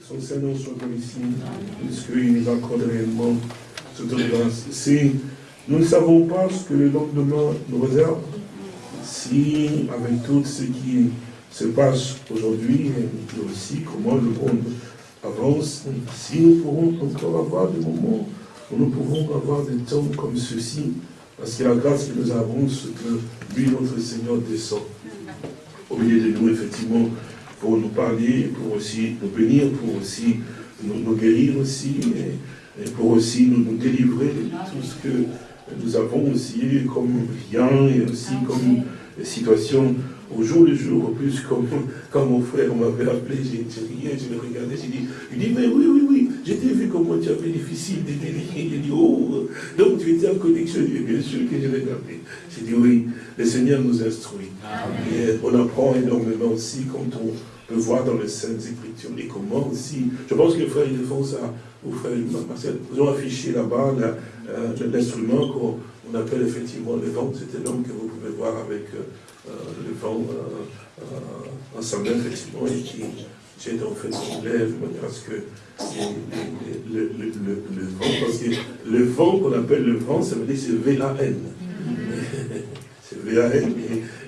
Son Seigneur soit comme ici, puisqu'il nous accorde réellement cette grâce. Si nous ne savons pas ce que le lendemain nous réserve, si avec tout ce qui se passe aujourd'hui, et aussi comment le monde avance, si nous pourrons encore avoir des moments où nous pouvons avoir des temps comme ceci, parce que la grâce que nous avons, ce que lui, notre Seigneur, descend au milieu de nous, effectivement, pour nous parler, pour aussi nous bénir, pour aussi nous, guérir aussi, et, pour aussi nous, délivrer de tout ce que nous avons aussi comme bien et aussi comme situation au jour le jour, en plus, comme quand mon frère m'avait appelé, j'ai riais, je le regardais, j'ai dit, il dit, mais oui, oui, oui, j'ai vu comment tu avais difficile de délire. Il dit, oh, donc tu étais en connexion. Et bien sûr que je l'ai regardé. J'ai dit, oui, le Seigneur nous instruit. Et on apprend énormément aussi quand on peut voir dans les Saintes Écritures et comment aussi. Je pense que les frères ou frère Marcel, vous ont affiché là-bas euh, l'instrument qu'on appelle effectivement le vent. C'était l'homme que vous pouvez voir avec. Euh, euh, le vent euh, en sa effectivement, et qui jette en fait son lèvre, de manière à ce que le, vent, parce que le vent qu'on appelle le vent, ça veut dire c'est V-A-N. c'est V-A-N.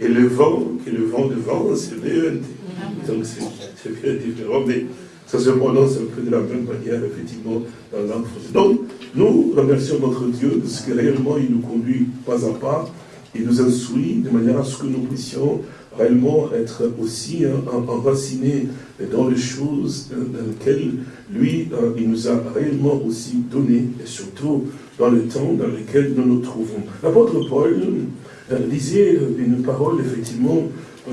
Et, le vent, qui est le vent de vent, c'est V-E-N-T. Donc c'est bien différent, mais ça se prononce un peu de la même manière, effectivement, dans française. Donc, nous remercions notre Dieu de ce que réellement il nous conduit pas à pas il nous instruit de manière à ce que nous puissions réellement être aussi hein, enracinés dans les choses dans lesquelles lui, hein, il nous a réellement aussi donné, et surtout dans le temps dans lequel nous nous trouvons. L'apôtre Paul euh, disait une parole, effectivement,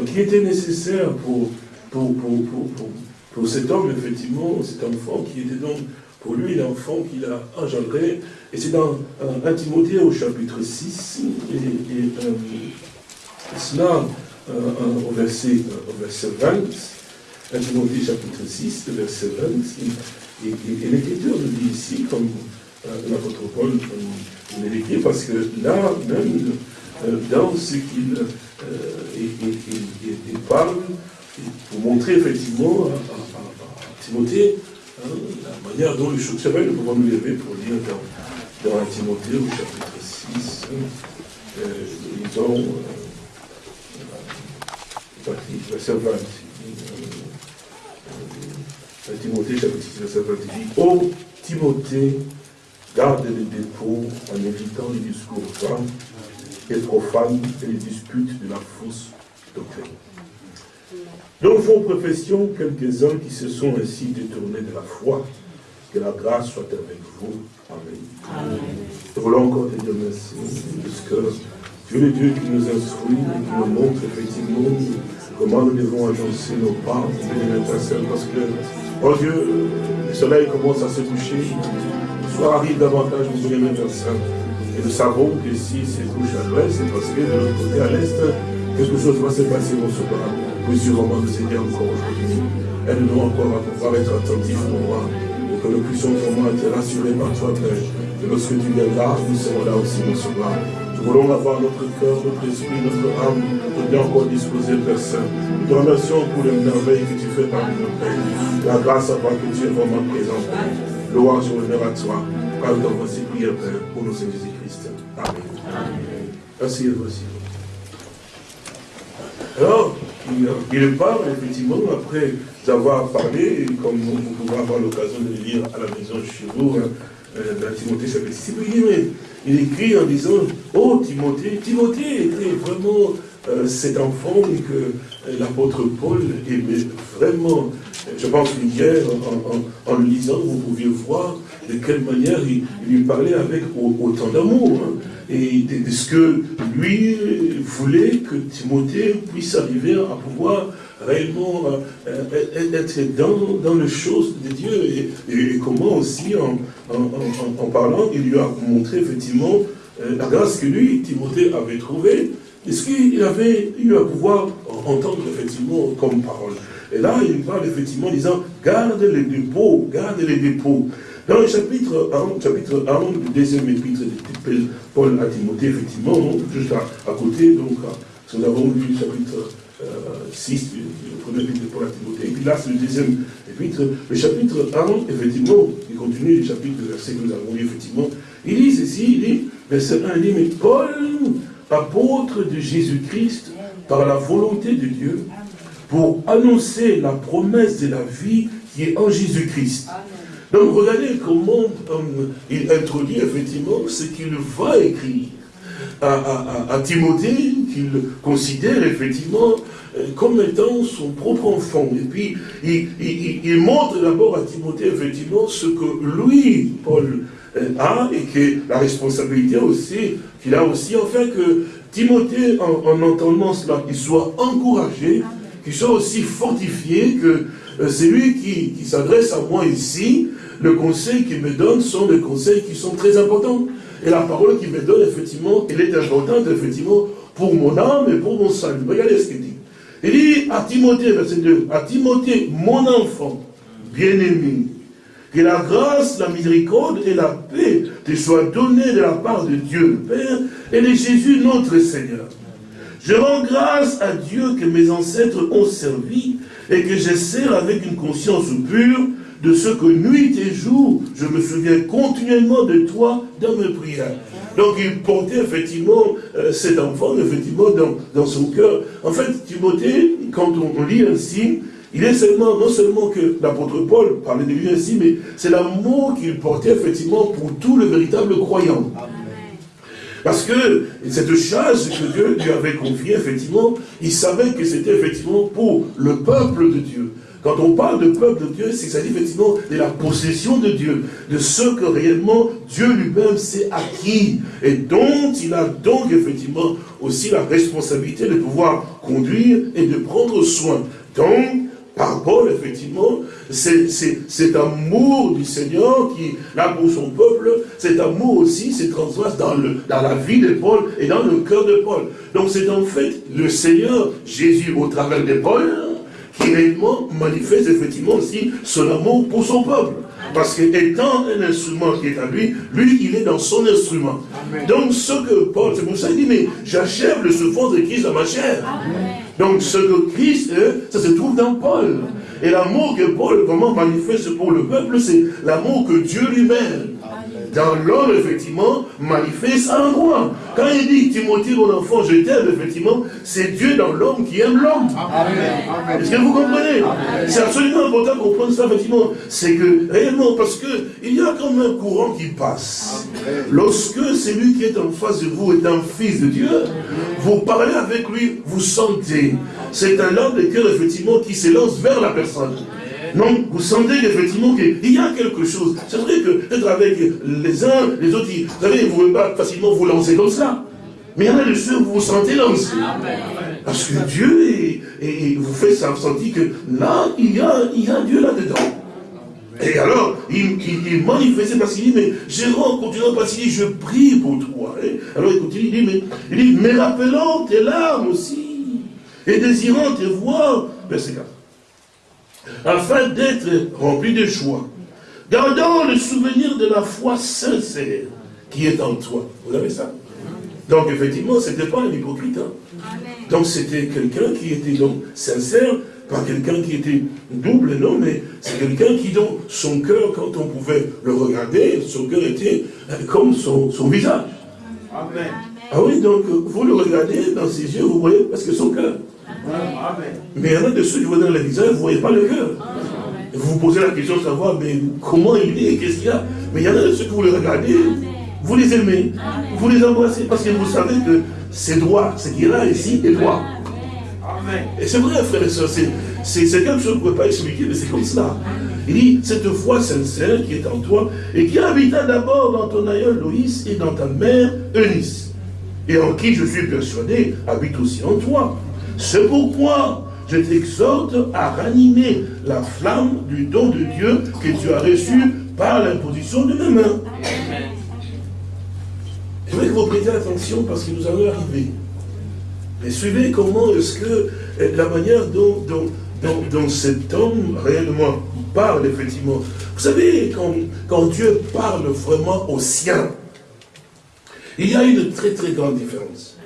qui était nécessaire pour, cet homme, effectivement, cet enfant qui était donc pour lui l'enfant qu'il a engendré. Et c'est dans 1 euh, Timothée au chapitre 6, et, euh, cela euh, au, verset, au verset 20, 1 Timothée chapitre 6, verset 20, et, et, l'Écriture nous dit ici, comme l'apôtre Paul nous l'écrit, parce que là, même dans ce qu'il il, parle, pour montrer effectivement à, Timothée Hein, la manière dont les choses... C'est vrai, nous pouvons nous lever pour lire dans, dans Timothée au chapitre 6, euh, nous lisons euh, verset 20. Euh, Timothée chapitre 6, verset 20, il dit « Ô Timothée, garde les dépôts en évitant les discours profanes et les disputes de la fausse doctrine. » Nous font profession quelques-uns qui se sont ainsi détournés de la foi. Que la grâce soit avec vous. Amen. Nous voulons encore te dire merci, parce que Dieu est Dieu qui nous instruit et qui nous montre effectivement comment nous devons agencer nos pas, parce que, oh Dieu, le soleil commence à se coucher, le soir arrive davantage, vous voulez mettre Et nous savons que si c'est couche à l'ouest, c'est parce que de l'autre côté, à l'est, quelque chose va se passer au soir. Puissions vraiment nous aider encore aujourd'hui. Aide-nous encore à pouvoir être attentifs, mon roi, pour que nous puissions vraiment être rassurés par toi, Père. Que lorsque tu viendras, nous serons là aussi, mon sauveur. Nous voulons avoir notre cœur, notre esprit, notre âme, tout bien encore disposé, Père Saint. Nous te remercions pour les merveilles que tu fais parmi nos Père. La grâce à voir que tu es vraiment présent. Louange et honneur à toi. Dans voici prières, Père, pour nos Seigneur Jésus-Christ. Amen. Voici. Alors, il parle, effectivement, après avoir parlé, comme vous pouvez avoir l'occasion de le lire à la maison chez vous, hein, euh, dans Timothée chapitre 6, il écrit en disant, oh Timothée, Timothée était vraiment euh, cet enfant que euh, l'apôtre Paul aimait vraiment. Je pense qu'hier, en, en, le lisant, vous pouviez voir de quelle manière il, lui parlait avec autant d'amour. Et de, ce que lui voulait que Timothée puisse arriver à pouvoir réellement euh, euh, être dans, dans les choses de Dieu et, comment aussi en, en, parlant, il lui a montré effectivement euh, la grâce que lui, Timothée, avait trouvée et ce qu'il avait eu à pouvoir entendre effectivement comme parole. Et là, il parle effectivement en disant, garde les dépôts, garde les dépôts. Dans le chapitre 1, chapitre 1 du deuxième épître de Paul à Timothée, effectivement, juste à, côté, donc, nous avons lu le chapitre 6, le premier épître de Paul à Timothée. Et puis là, c'est le deuxième épître. Le chapitre 1, effectivement, il continue le chapitre, verset que nous avons lu, effectivement. Il dit ceci, il dit, verset 1, il dit, mais Paul, apôtre de Jésus-Christ, par la volonté de Dieu, pour annoncer la promesse de la vie qui est en Jésus-Christ. Donc regardez comment euh, il introduit effectivement ce qu'il va écrire à, Timothée, qu'il considère effectivement euh, comme étant son propre enfant. Et puis, il, montre d'abord à Timothée, effectivement, ce que lui, Paul, euh, a, et que la responsabilité aussi, qu'il a aussi, enfin que Timothée, en, entendant cela, qu'il soit encouragé, qu'il soit aussi fortifié, que c'est lui qui, qui s'adresse à moi ici, le conseil qu'il me donne sont des conseils qui sont très importants. Et la parole qu'il me donne, effectivement, elle est importante, effectivement, pour mon âme et pour mon salut. Regardez ce qu'il dit. Il dit à Timothée, verset 2, à Timothée, mon enfant, bien-aimé, que la grâce, la miséricorde et la paix te soient données de la part de Dieu le Père et de Jésus notre Seigneur. Je rends grâce à Dieu que mes ancêtres ont servi et que je sers avec une conscience pure de ce que nuit et jour, je me souviens continuellement de toi dans mes prières. Donc il portait effectivement euh, cet enfant, effectivement, dans, son cœur. En fait, Timothée, quand on, lit ainsi, il est seulement, non seulement que l'apôtre Paul parlait de lui ainsi, mais c'est l'amour qu'il portait effectivement pour tout le véritable croyant. Parce que cette charge que Dieu lui avait confiée, effectivement, il savait que c'était effectivement pour le peuple de Dieu. Quand on parle de peuple de Dieu, c'est que ça dit effectivement de la possession de Dieu, de ce que réellement Dieu lui-même s'est acquis, et dont il a donc effectivement aussi la responsabilité de pouvoir conduire et de prendre soin. Donc, par Paul, effectivement, c'est cet amour du Seigneur qui, là pour son peuple, cet amour aussi se transverse dans, le, dans la vie de Paul et dans le cœur de Paul. Donc c'est en fait le Seigneur, Jésus au travers de Paul, qui réellement manifeste effectivement aussi son amour pour son peuple. Parce qu'étant un instrument qui est à lui, lui, il est dans son instrument. Donc ce que Paul, c'est pour ça qu'il dit, mais j'achève le souffrance de Christ dans ma chair. Donc ce que Christ, ça se trouve dans Paul. Et l'amour que Paul vraiment manifeste pour le peuple, c'est l'amour que Dieu lui-même dans l'homme, effectivement, manifeste à l'endroit. Quand il dit, Timothée, mon enfant, je t'aime, effectivement, c'est Dieu dans l'homme qui aime l'homme. Est-ce que vous comprenez? C'est absolument important de comprendre ça, effectivement. C'est que, réellement, parce que il y a comme un courant qui passe. Lorsque celui qui est en face de vous est un fils de Dieu, vous parlez avec lui, vous sentez. C'est un homme de cœur, effectivement, qui s'élance vers la personne. Non, vous sentez effectivement qu'il y a quelque chose. C'est vrai que peut-être avec les uns, les autres, vous savez, vous ne pouvez pas facilement vous lancer comme ça. Mais il y en a de ceux vous vous sentez lancé. Parce que Dieu vous fait sentir que là, il y a, il y a Dieu là-dedans. Et alors, il, il, manifeste parce qu'il dit, mais Jérôme, continuant parce qu'il dit, je prie pour toi. alors il continue, il dit, mais, il dit, mais rappelant tes larmes aussi, et désirant te voir, verset 4 afin d'être rempli de joie. Gardant le souvenir de la foi sincère qui est en toi. Vous avez ça? Donc effectivement, ce n'était pas un hypocrite. Hein. Donc c'était quelqu'un qui était donc sincère, pas quelqu'un qui était double, non, mais c'est quelqu'un qui, dans son cœur, quand on pouvait le regarder, son cœur était euh, comme son, son visage. Amen. Ah oui, donc vous le regardez dans ses yeux, vous voyez, parce que son cœur. Mais il y en a de ceux qui voient dans le visage, vous ne voyez pas le cœur. Vous vous posez la question de savoir, mais comment il est, qu'est-ce qu'il y a Mais il y en a de ceux que vous les regardez, vous les aimez, vous les embrassez, parce que vous savez que c'est droit, ce qui est là ici est droit. Et c'est vrai, frère et soeur, c'est quelque chose que vous ne pouvez pas expliquer, mais c'est comme cela. Il dit, cette foi sincère qui est en toi, et qui habita d'abord dans ton aïeul Loïs et dans ta mère Eunice, et en qui je suis persuadé habite aussi en toi. C'est pourquoi je t'exhorte à ranimer la flamme du don de Dieu que tu as reçu par l'imposition de mes mains. Je voudrais que vous prêtiez attention parce que nous allons arriver. Mais suivez comment est-ce que eh, la manière dont, dont, cet homme réellement parle, effectivement. Vous savez, quand, quand Dieu parle vraiment aux siens, il y a une très très grande différence.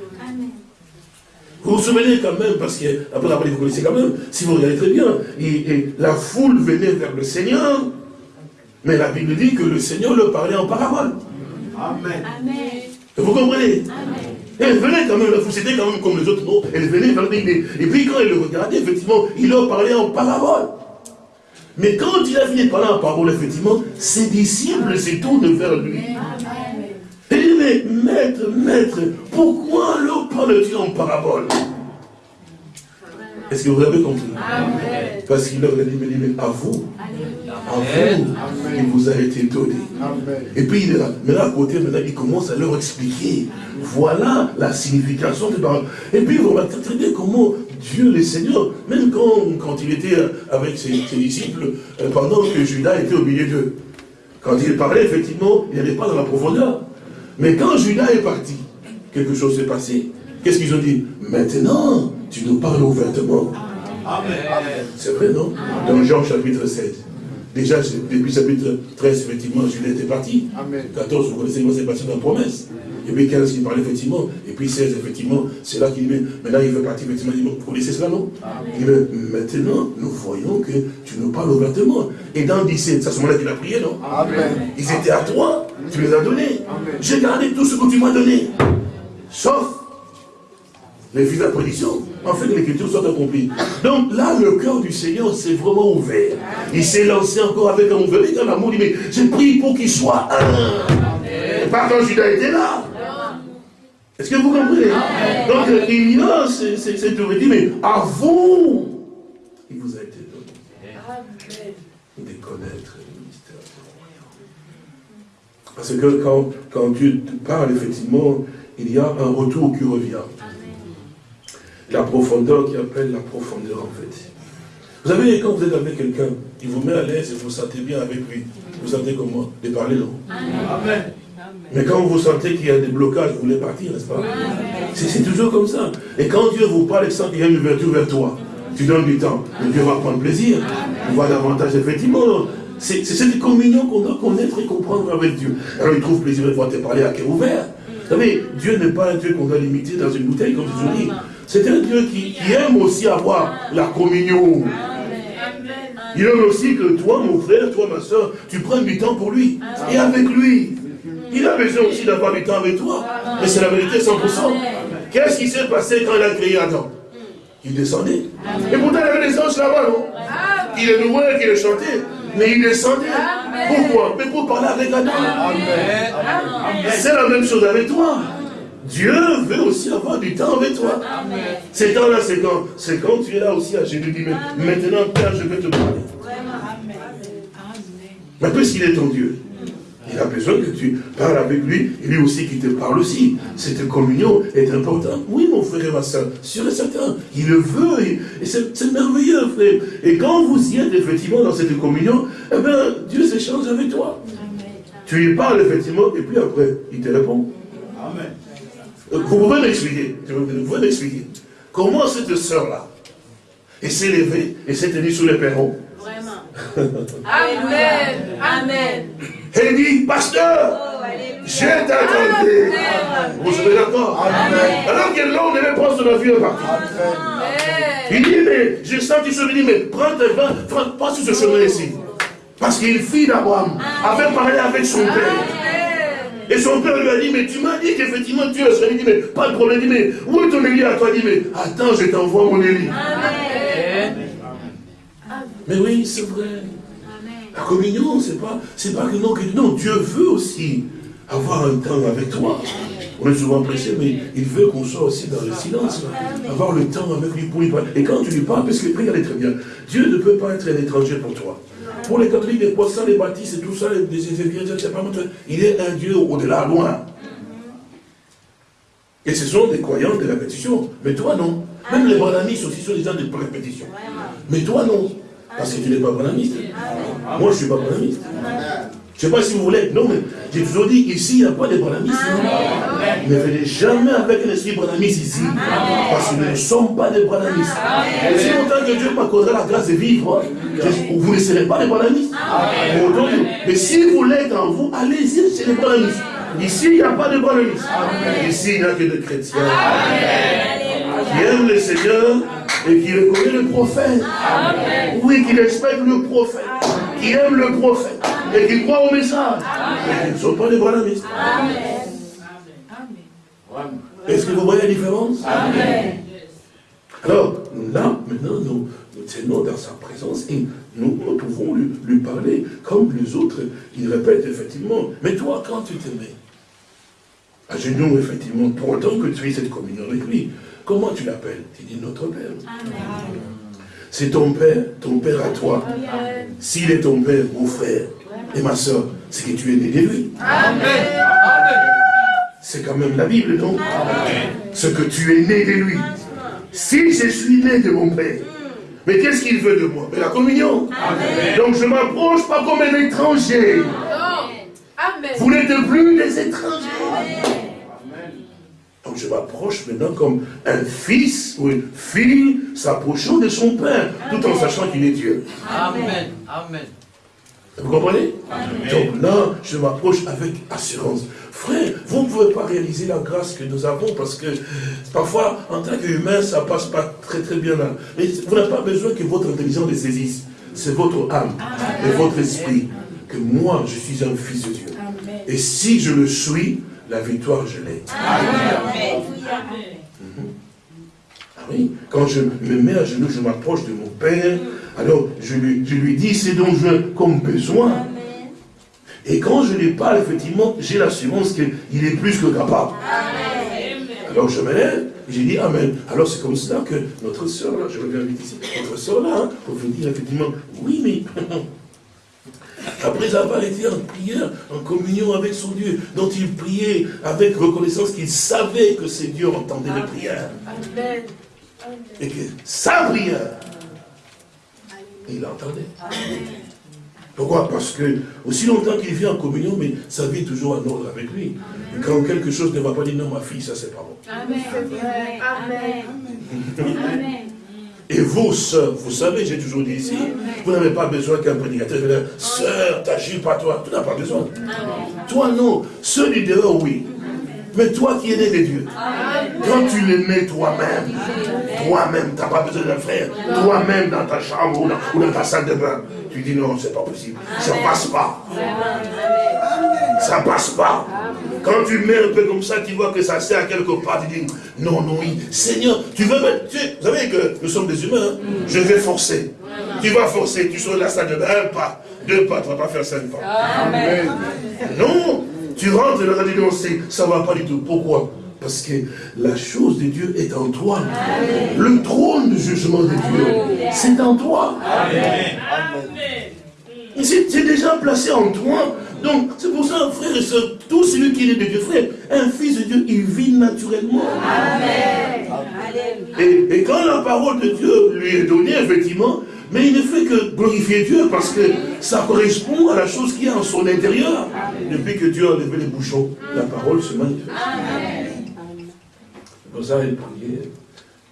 Vous vous souvenez quand même, parce que, après, après vous connaissez quand même, si vous regardez très bien, et, la foule venait vers le Seigneur, mais la Bible dit que le Seigneur le parlait en parabole. Amen. Vous comprenez? Amen. Elle venait quand même, la foule, c'était quand même comme les autres, non? Elle venait vers lui, et puis quand elle le regardait, effectivement, il leur parlait en parabole. Mais quand il a fini de parler en parabole, effectivement, ses disciples se tournent vers lui. Et il dit, mais maître, maître, pourquoi leur parle-t-il en parabole? Est-ce que vous avez compris? Parce qu'il leur a dit, mais, à vous, à vous, il vous a été donné. Et puis il est là. Mais là, à côté, maintenant, il commence à leur expliquer. Voilà la signification des paroles. Et puis, vous remarquez très bien comment Dieu, le Seigneur, même quand, quand il était avec ses, disciples, euh, pendant que Judas était au milieu d'eux, quand il parlait, effectivement, il n'allait pas dans la profondeur. Mais quand Judas est parti, quelque chose s'est passé. Qu'est-ce qu'ils ont dit? Maintenant, tu nous parles ouvertement. Amen. C'est vrai, non? Dans Jean chapitre 7. Déjà, depuis chapitre 13, effectivement, Judas était parti. Amen. 14, vous connaissez, c'est parti dans la promesse. Et puis 15 qui parle effectivement, et puis 16 effectivement, c'est là qu'il dit, maintenant il veut partir effectivement, il dit, vous connaissez cela non? Il dit, maintenant nous voyons que tu nous parles ouvertement. Et dans 17, c'est à ce moment-là qu'il a prié, non? Amen. Ils étaient à toi, tu les as donnés. J'ai gardé tout ce que tu m'as donné, sauf les fils d'approbation. En fait, l'écriture soit accomplie. Donc là, le cœur du Seigneur s'est vraiment ouvert. Il s'est lancé encore avec un ouvert, un amour. Il dit, mais j'ai prié pour qu'il soit un. Pas quand Judas était là. Est-ce que vous comprenez? Donc il y a cette dit, mais à vous, il vous a été donné de connaître Parce que quand, quand Dieu parle, effectivement, il y a un retour qui revient. La profondeur qui appelle la profondeur, en fait. Vous savez, quand vous êtes avec quelqu'un, il vous met à l'aise et vous sentez bien avec lui. Vous sentez comment? De parler, non? Amen. Mais quand vous sentez qu'il y a des blocages, vous voulez partir, n'est-ce pas? C'est toujours comme ça. Et quand Dieu vous parle et sent qu'il y a une ouverture vers toi, tu donnes du temps, Dieu va prendre plaisir. On voit davantage, effectivement. C'est cette communion qu'on doit connaître et comprendre avec Dieu. Alors il trouve plaisir de voir te parler à cœur ouvert. Vous savez, Dieu n'est pas un Dieu qu'on doit limiter dans une bouteille, comme je dis. C'est un Dieu qui, aime aussi avoir la communion. Il aime aussi que toi, mon frère, toi, ma soeur, tu prennes du temps pour lui. Et avec lui. Il a besoin aussi d'avoir du temps avec toi. Mais c'est la vérité 100%. Qu'est-ce qui s'est passé quand il a créé Adam? Il descendait. Et pourtant, il avait des anges là-bas, non? Il est nouveau qu'il est chanté. Mais il descendait. Pourquoi? Mais pour parler avec Adam. C'est la même chose avec toi. Dieu veut aussi avoir du temps avec toi. Ces temps-là, c'est quand C'est quand tu es là aussi à Jésus dit, maintenant, Père, je vais te parler. Mais puisqu'il est ton Dieu, il a besoin que tu parles avec lui, et lui aussi qui te parle aussi. Cette communion est importante. Oui, mon frère et ma soeur, sûr et certain. Il le veut, et, c'est merveilleux, frère. Et quand vous y êtes effectivement dans cette communion, eh bien, Dieu s'échange avec toi. Tu lui parles effectivement, et puis après, il te répond. Amen. Euh, vous pouvez m'expliquer, vous pouvez m'expliquer. Comment cette sœur-là, s'est levée et s'est tenue sous les perrons? Amen. Amen. Elle dit, pasteur, je t'attendais. Vous serez d'accord? Alors que l'homme devait prendre son avion partir. Il dit, mais je sens qu'il se dit, mais prends tes vins, sur ce chemin ici. Parce qu'il fit d'Abraham avait parlé avec son père. Et son père lui a dit, mais tu m'as dit qu'effectivement tu es Il dit, mais pas de problème. Il dit, mais où est ton Élie à toi? Il dit, mais attends, je t'envoie mon Élie. Mais oui, c'est vrai. La communion, c'est pas, c'est pas que non, que non, Dieu veut aussi avoir un temps avec toi. On est souvent pressé, mais il veut qu'on soit aussi dans le silence, avoir le temps avec lui pour lui parler. Et quand tu lui parles, parce que regardez très bien, Dieu ne peut pas être un étranger pour toi. Pour les catholiques, les protestants, les baptistes et tout ça, les événements, c'est pas Il est un Dieu au-delà, loin. Et ce sont des croyants de répétition. Mais toi, non. Même les brananistes aussi sont des gens de répétition. Mais toi, non. Parce que tu n'es pas bonamiste. Moi, je ne suis pas bonamiste. Je ne sais pas si vous voulez. Non, mais j'ai toujours dit, ici, il n'y a pas de bonamistes. Ne venez jamais avec un esprit bonamiste ici. Parce que nous ne sommes pas des bonamistes. Si longtemps que Dieu m'accordera la grâce de vivre, vous ne serez pas des bonamistes. Mais si vous l'êtes en vous, allez-y chez les bonamistes. Ici, il n'y a pas de bonamistes. Ici, il n'y a que des chrétiens. qui aime le Seigneur et qui reconnaît le prophète. Oui, qui respecte le prophète, qui aime le prophète. Et qui croit au message. Qui ne sont pas des branamistes. Est-ce que vous voyez la différence? Alors, là, maintenant, nous, tenons dans sa présence et nous, pouvons lui, lui, parler comme les autres. Il répète effectivement, mais toi, quand tu te mets à genoux, effectivement, pour autant que tu aies cette communion avec lui, comment tu l'appelles? Tu dis notre Père. C'est ton Père, ton Père à toi. S'il est ton Père, mon frère et ma soeur, c'est que tu es né de lui. C'est quand même la Bible, non? Ce que tu es né de lui. Si je suis né de mon Père, mais qu'est-ce qu'il veut de moi? Mais la communion. Donc je ne m'approche pas comme un étranger. Vous n'êtes plus des étrangers. Je m'approche maintenant comme un fils ou une fille s'approchant de son père, tout en sachant qu'il est Dieu. Amen. Amen. Vous comprenez? Donc là, je m'approche avec assurance. Frère, vous ne pouvez pas réaliser la grâce que nous avons parce que parfois, en tant qu'humain, ça ne passe pas très très bien là. Mais vous n'avez pas besoin que votre intelligence les saisisse. C'est votre âme et votre esprit. Que moi, je suis un fils de Dieu. Et si je le suis, la victoire, je l'ai. Mhm. Ah oui, quand je me mets à genoux, je m'approche de mon Père, alors je lui, je lui dis ce dont j'ai comme besoin. Et quand je lui parle, effectivement, j'ai l'assurance qu'il est plus que capable. Alors je me lève, j'ai dit Amen. Alors c'est comme ça que notre soeur, là, je reviens vite ici, notre soeur là, hein, pour vous dire effectivement, oui, mais Après avoir été en prière, en communion avec son Dieu, dont il priait avec reconnaissance qu'il savait que ses Dieu entendait les prières. Et que sa prière, il l'entendait. Pourquoi? Parce que aussi longtemps qu'il vit en communion, mais sa vie est toujours en ordre avec lui. quand quelque chose ne va pas dire non, ma fille, ça c'est pas bon. Amen. Amen. Amen. Et vous, sœurs, vous savez, j'ai toujours dit ici, vous n'avez pas besoin qu'un prédicateur vienne dire, sœur, t'agis pas toi. Tu n'as pas besoin. Toi, non. Ceux du dehors, oui. Mais toi qui es né de Dieu, quand tu l'aimais toi-même, toi-même, tu n'as pas besoin d'un frère, toi-même dans ta chambre ou dans, ta salle de bain, tu dis non, c'est pas possible. Ça passe pas. Ça passe pas. Quand tu mets un peu comme ça, tu vois que ça sert à quelque part, tu dis, non, non, oui, Seigneur, tu veux mettre, tu, vous savez que nous sommes des humains, hein. je vais forcer. Tu vas forcer, tu sors de la salle de bain, un pas, deux pas, tu ne vas pas faire cinq pas. Amen. Non, tu rentres dans la dénoncer, ça ne va pas du tout. Pourquoi? Parce que la chose de Dieu est en toi. Le trône du jugement de Dieu, c'est en toi. C'est déjà placé en toi. Donc, c'est pour ça, frère et soeur, tout celui qui est de Dieu, frère, un fils de Dieu, il vit naturellement. Amen. Et, et, quand la parole de Dieu lui est donnée, effectivement, mais il ne fait que glorifier Dieu parce que ça correspond à la chose qui est en son intérieur. Depuis que Dieu a levé les bouchons, la parole se manifeste. Amen. Ça, il priait.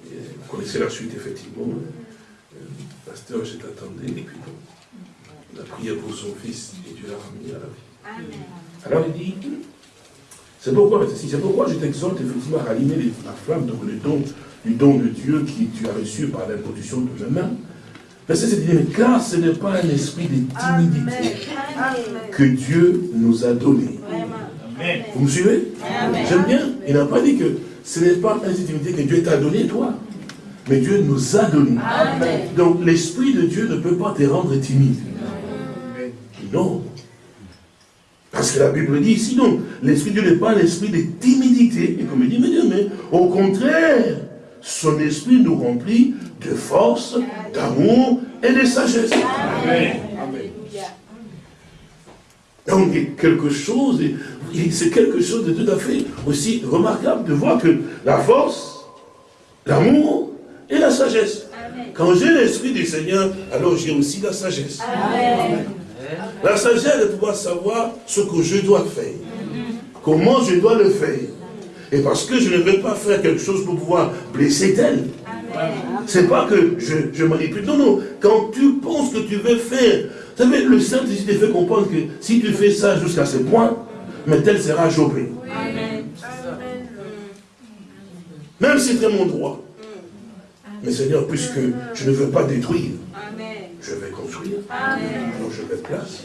Vous connaissez la suite, effectivement. Le pasteur, je t'attendais, et puis bon. Il a prié pour son fils et Dieu l'a ramené à la vie. Alors il dit, c'est pourquoi, c'est pourquoi je t'exhorte effectivement à rallumer la flamme, donc le don, du don de Dieu qui tu as reçu par l'imposition de mes mains. Verset 7 dit, car ce n'est pas un esprit de timidité que Dieu nous a donné. Vous me suivez? J'aime bien. Il n'a pas dit que ce n'est pas un esprit de timidité que Dieu t'a donné, toi. Mais Dieu nous a donné. Donc l'esprit de Dieu ne peut pas te rendre timide. Non. Parce que la Bible dit, sinon, l'Esprit de Dieu n'est pas l'esprit de timidité. Et comme il dit, mais, mais au contraire, son esprit nous remplit de force, d'amour et de sagesse. Amen. Donc, quelque chose, c'est quelque chose de tout à fait aussi remarquable de voir que la force, l'amour et la sagesse. Quand j'ai l'esprit du Seigneur, alors j'ai aussi la sagesse. Amen. La sagesse de pouvoir savoir ce que je dois faire. Comment je dois le faire. Et parce que je ne vais pas faire quelque chose pour pouvoir blesser tel. C'est pas que je, je manipule. Non, non. Quand tu penses que tu veux faire, vous savez, le Saint-Esprit te fait comprendre que si tu fais ça jusqu'à ce point, mais tel sera chopé. Même si c'est mon droit. Mais Seigneur, puisque je ne veux pas détruire. Alors je vais place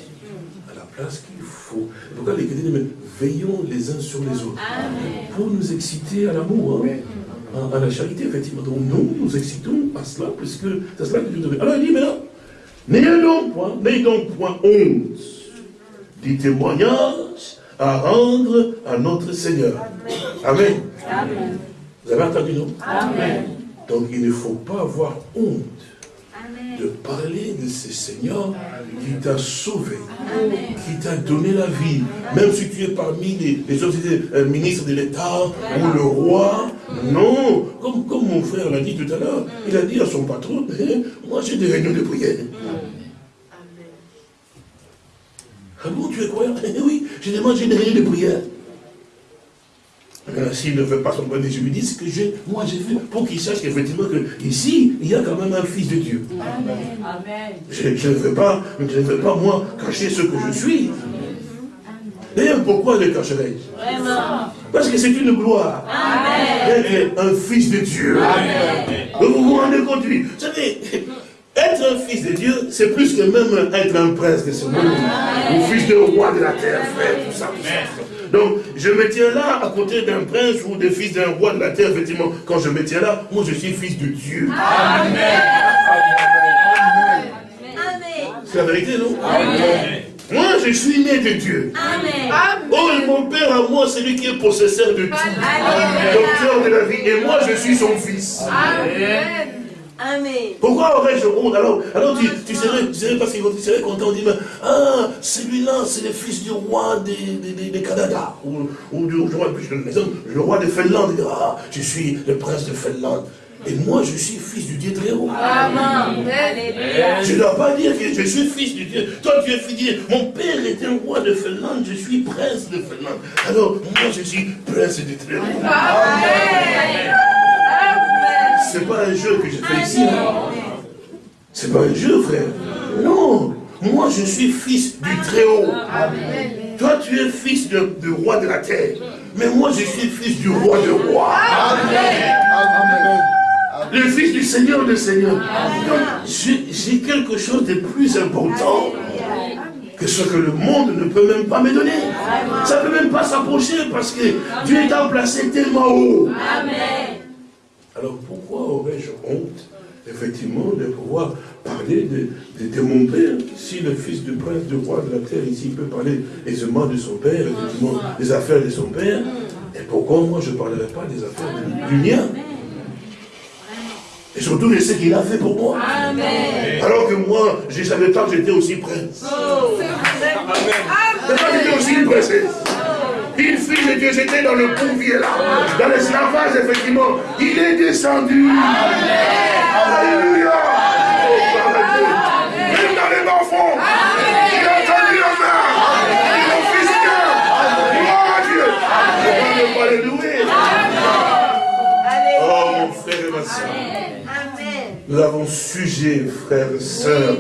à la place qu'il faut. Pourquoi les chrétiens veillons les uns sur les autres. Pour nous exciter à l'amour, hein, à, la charité, effectivement. Donc nous, nous excitons à cela, puisque c'est cela que Dieu devait. Alors il dit maintenant, n'ayez donc point, n'ayez donc point honte du témoignage à rendre à notre Seigneur. Amen. Amen. Vous avez entendu, non? Amen. Donc il ne faut pas avoir honte de parler de ce Seigneur qui t'a sauvé, qui t'a donné la vie. Même si tu es parmi les, les autres euh, ministres de l'État ou le roi, non. Comme, comme mon frère l'a dit tout à l'heure, il a dit à son patron, eh, moi j'ai des réunions de prière. Ah bon, tu es croyant? Eh oui, j'ai demandé des réunions de prière. Euh, s'il ne veut pas son point je lui dis ce que moi j'ai fait, pour qu'il sache qu'effectivement que ici, il y a quand même un fils de Dieu. Amen. Je, ne veux pas, je ne veux pas moi cacher ce que je suis. D'ailleurs, pourquoi le cacherai-je. Parce que c'est une gloire. D'être un fils de Dieu. Amen. vous vous rendez compte, vous savez, être un fils de Dieu, c'est plus que même être un prince de ce monde. Ou fils de roi de la terre, frère, tout ça, tout ça. Donc, je me tiens là à côté d'un prince ou des fils d'un roi de la terre, effectivement. Quand je me tiens là, moi je suis fils de Dieu. Amen. C'est la vérité, non? Amen. Moi, je suis né de Dieu. Amen. Oh, et mon Père à moi, c'est lui qui est possesseur de tout. Docteur de la vie. Et moi, je suis son fils. Amen. Amen. Pourquoi aurais-je honte Alors, alors tu, tu, serais, tu serais, parce tu serais content, on dit, ah, celui-là, c'est le fils du roi de, Canada, ou, ou du roi, le roi de Finlande, ah, je suis le prince de Finlande. Et moi, je suis fils du Dieu très haut. Amen. Je ne dois pas dire que je suis fils du Dieu. Toi, tu es fils du Dieu. Mon père était un roi de Finlande, je suis prince de Finlande. Alors, moi, je suis prince du très haut. Amen c'est pas un jeu que je fais ici. C'est pas un jeu, frère. Non. Moi, je suis fils du Très-Haut. Toi, tu es fils du roi de la terre. Mais moi, je suis fils du roi de roi. Le fils du Seigneur de Seigneur. Donc, j'ai quelque chose de plus important que ce que le monde ne peut même pas me donner. Ça ne peut même pas s'approcher parce que Dieu est placé tellement haut. Amen. Alors pourquoi aurais-je honte, effectivement, de pouvoir parler de, mon père Si le fils du prince, du roi de la terre, ici, peut parler aisément de son père, effectivement, des affaires de son père, et pourquoi moi je ne parlerai pas des affaires du, mien et surtout de ce qu'il a fait pour moi. Alors que moi, je ne savais pas que j'étais aussi prince. Oh. Pas que j'étais aussi princesse. Une fille de Dieu, j'étais dans le bouvier là, dans l'esclavage, effectivement. Il est descendu. Alléluia. Même dans les enfants. Il a entendu la main. Mon fils Gloire à Dieu. On ne pas le louer. Oh mon frère et ma soeur. Nous avons sujet, frères et sœurs.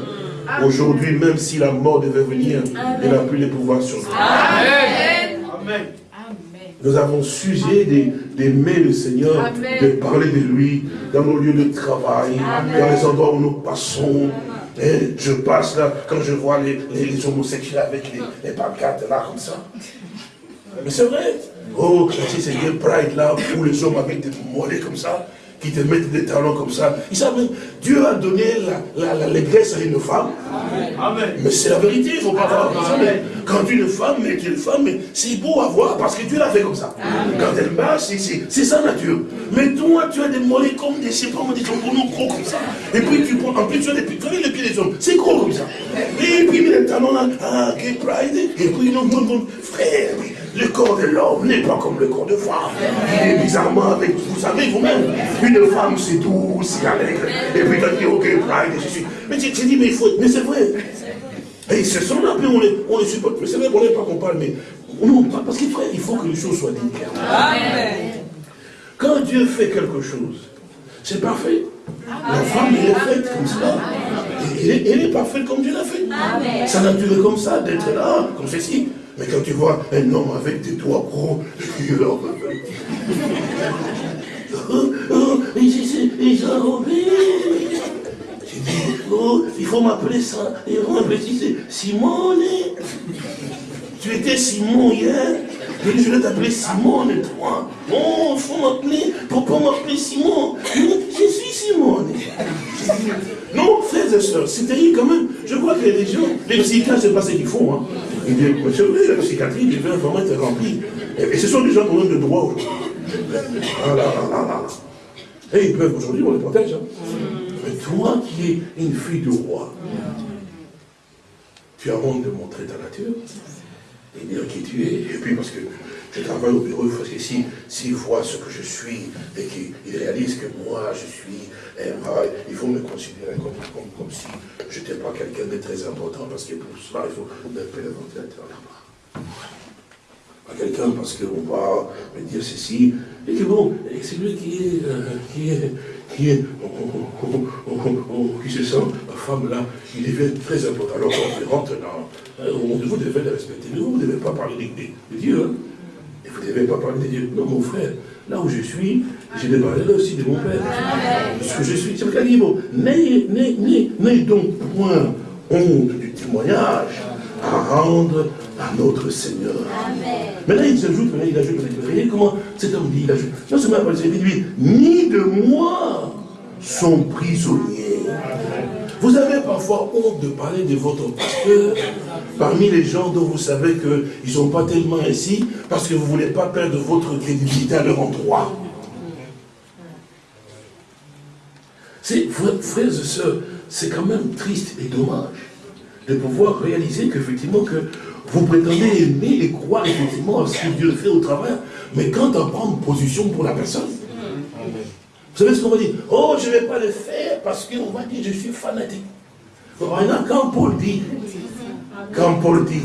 Aujourd'hui, même si la mort devait venir, il n'a plus les pouvoirs sur nous. Amen. Nous avons sujet d'aimer le Seigneur, de parler de lui dans nos lieux de travail, dans les endroits où nous passons. Et je passe là, quand je vois les, homosexuels avec les, les pancartes là, comme ça. Mais c'est vrai. Oh, si c'est Pride là, où les hommes avec des mollets comme ça, qui te mettent des talons comme ça. Ils savent, Dieu a donné l'allégresse à une femme. Amen. Mais c'est la vérité, il ne faut pas avoir ça. Quand une femme est une femme, c'est beau à voir parce que Dieu l'a fait comme ça. Quand elle marche, c'est sa nature. Mais toi, tu as des mollets comme des, je sais pas, des tambourons gros comme ça. Et puis tu prends, en plus tu as des pieds, les pieds des hommes, c'est gros comme ça. Et puis les talons là, ah, gay pride, et puis non, non, non, frère, le corps de l'homme n'est pas comme le corps de femme. Il est bizarrement avec, vous savez vous-même, une femme c'est douce, c'est alegre. Et puis tu as dit, ok, pride, et je suis. Mais tu, dis, mais il faut, mais c'est vrai. Et ce sont là, puis on les, on les supporte. C'est vrai qu'on n'aime pas qu'on parle, mais non, parce qu'il il faut que les choses soient dites. Quand Dieu fait quelque chose, c'est parfait. La femme, elle est faite comme ça. Elle est, parfaite comme Dieu l'a fait. Ça n'a duré comme ça, d'être là, comme ceci. Mais quand tu vois un homme avec des doigts gros, les gens, oh, j'ai dit, oh, il faut m'appeler ça, il faut m'appeler Simone. Tu étais Simon hier, je vais t'appeler Simone, toi. Non, il faut m'appeler, pourquoi m'appeler Simon Je suis Simone. Non, frères et sœurs, c'est terrible quand même. Je vois que les gens, les psychiatres, c'est pas ce qu'ils font. Hein. Ils disent, monsieur, la psychiatrie devait vraiment être remplie. Et, ce sont des gens qui ont de droit aujourd'hui. Et ils peuvent aujourd'hui, on les protège. Hein. Mais toi qui es une fille de roi, tu as honte de montrer ta nature et dire qui tu es. Et puis parce que je travaille au bureau, parce que s'ils si, voient ce que je suis et qu'ils réalisent que moi je suis, eh, ah, il faut me considérer comme, si je n'étais pas quelqu'un de très important, parce que pour cela, il faut le ventilateur là-bas. Pas quelqu'un parce qu'on va me dire ceci, et que bon, c'est lui qui est, euh, qui est, qui est, qui se sent, la femme là, il devient très important. Alors on rentre dans, euh, vous devez le respecter, mais vous ne devez pas parler de, Dieu, hein. Vous ne devez pas parler de Dieu. Non, mon frère, là où je suis, j'ai des parler aussi de mon Père. Ce que je suis, c'est le calibre. N'ayez donc point honte du témoignage à rendre à notre Seigneur. Mais là, il s'ajoute, il ajoute, vous voyez comment cet homme dit, il ajoute, non seulement il dit, ni de moi sont prisonniers. Vous avez parfois honte de parler de votre pasteur parmi les gens dont vous savez qu'ils ne sont pas tellement ainsi parce que vous ne voulez pas perdre votre crédibilité à leur endroit. Frères et sœurs, c'est quand même triste et dommage de pouvoir réaliser qu'effectivement que vous prétendez aimer et croire effectivement à ce que Dieu fait au travers, mais quand on prend une position pour la personne, vous savez ce qu'on va dire? Oh, je ne vais pas le faire parce qu'on va dire je suis fanatique. Maintenant, quand Paul dit, quand Paul dit,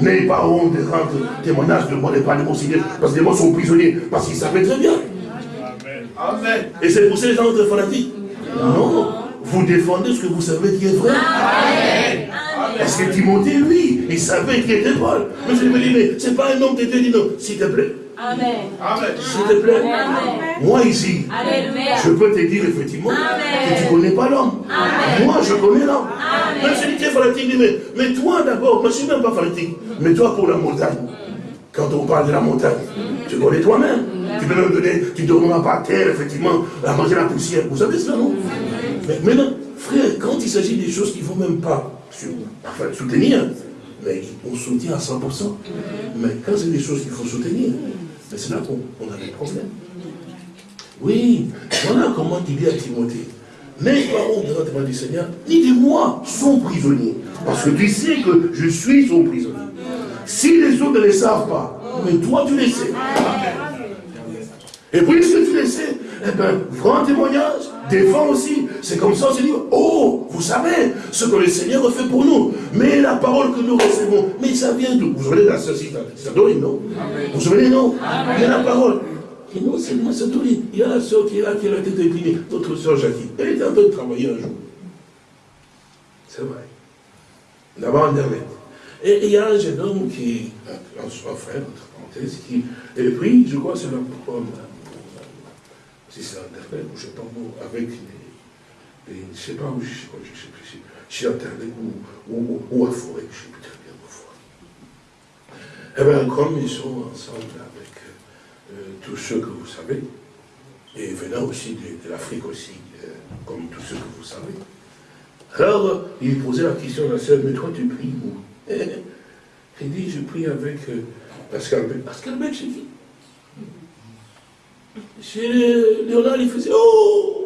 n'ayez pas honte de rendre témoignage de moi, n'est pas de mon Seigneur, parce que les mots sont prisonniers, parce qu'ils savaient très bien. Amen. Et c'est pour ça que les gens sont fanatiques. Non, vous défendez ce que vous savez qui est vrai. Parce que Timothée, lui, il savait qu'il était Paul. Mais je me dis, mais c'est pas un homme de Dieu, dit non, s'il te plaît. Amen. S'il te plaît. Moi ici, je peux te dire effectivement que tu ne connais pas l'homme. Moi, je connais l'homme. Même si tu es fanatique, mais, mais toi d'abord, moi je ne suis même pas fanatique. Mais toi pour la montagne, quand on parle de la montagne, tu connais toi-même. Tu peux même donner, tu ne dormiras pas à terre, effectivement, à manger la poussière. Vous savez cela, non? Mais maintenant, frère, quand il s'agit des choses qu'il ne faut même pas soutenir, mais on soutient à 100%. Mais quand c'est des choses qu'il faut soutenir, c'est là qu'on a des problèmes. Oui, voilà comment il dit à Timothée. Pas honte devant du Seigneur, ni de moi son prisonnier. Parce que tu sais que je suis son prisonnier. Si les autres ne le savent pas, mais toi tu le sais. Et puis si tu le sais, eh bien, grand témoignage, défend aussi. C'est comme ça, on se dit, oh, vous savez ce que le Seigneur a fait pour nous. Mais la parole que nous recevons, mais ça vient d'où? Vous savez, la sœur Sadorine, non? Vous vous souvenez, non? Il y a la parole. Et non seulement Sadorine, il y a la sœur qui est là, qui a la tête inclinée, notre sœur Jackie. Elle était en train de travailler un jour. C'est vrai. D'abord Internet. Et il y a un jeune homme qui, un, frère, entre parenthèses, qui, et puis, je crois que c'est le si c'est Internet, ou je sais pas où, avec les, les, je sais pas où, je sais plus, chez Internet ou, ou, ou à Forêt, je sais plus très bien où Eh bien, comme ils sont ensemble avec euh, tous ceux que vous savez, et venant aussi de, l'Afrique aussi, euh, comme tous ceux que vous savez, alors il posait la question à la sœur, mais toi tu pries où? Il dit, je prie avec euh, Pascal Beck. Pascal Beck, j'ai dit, chez Léonard, il faisait Oh,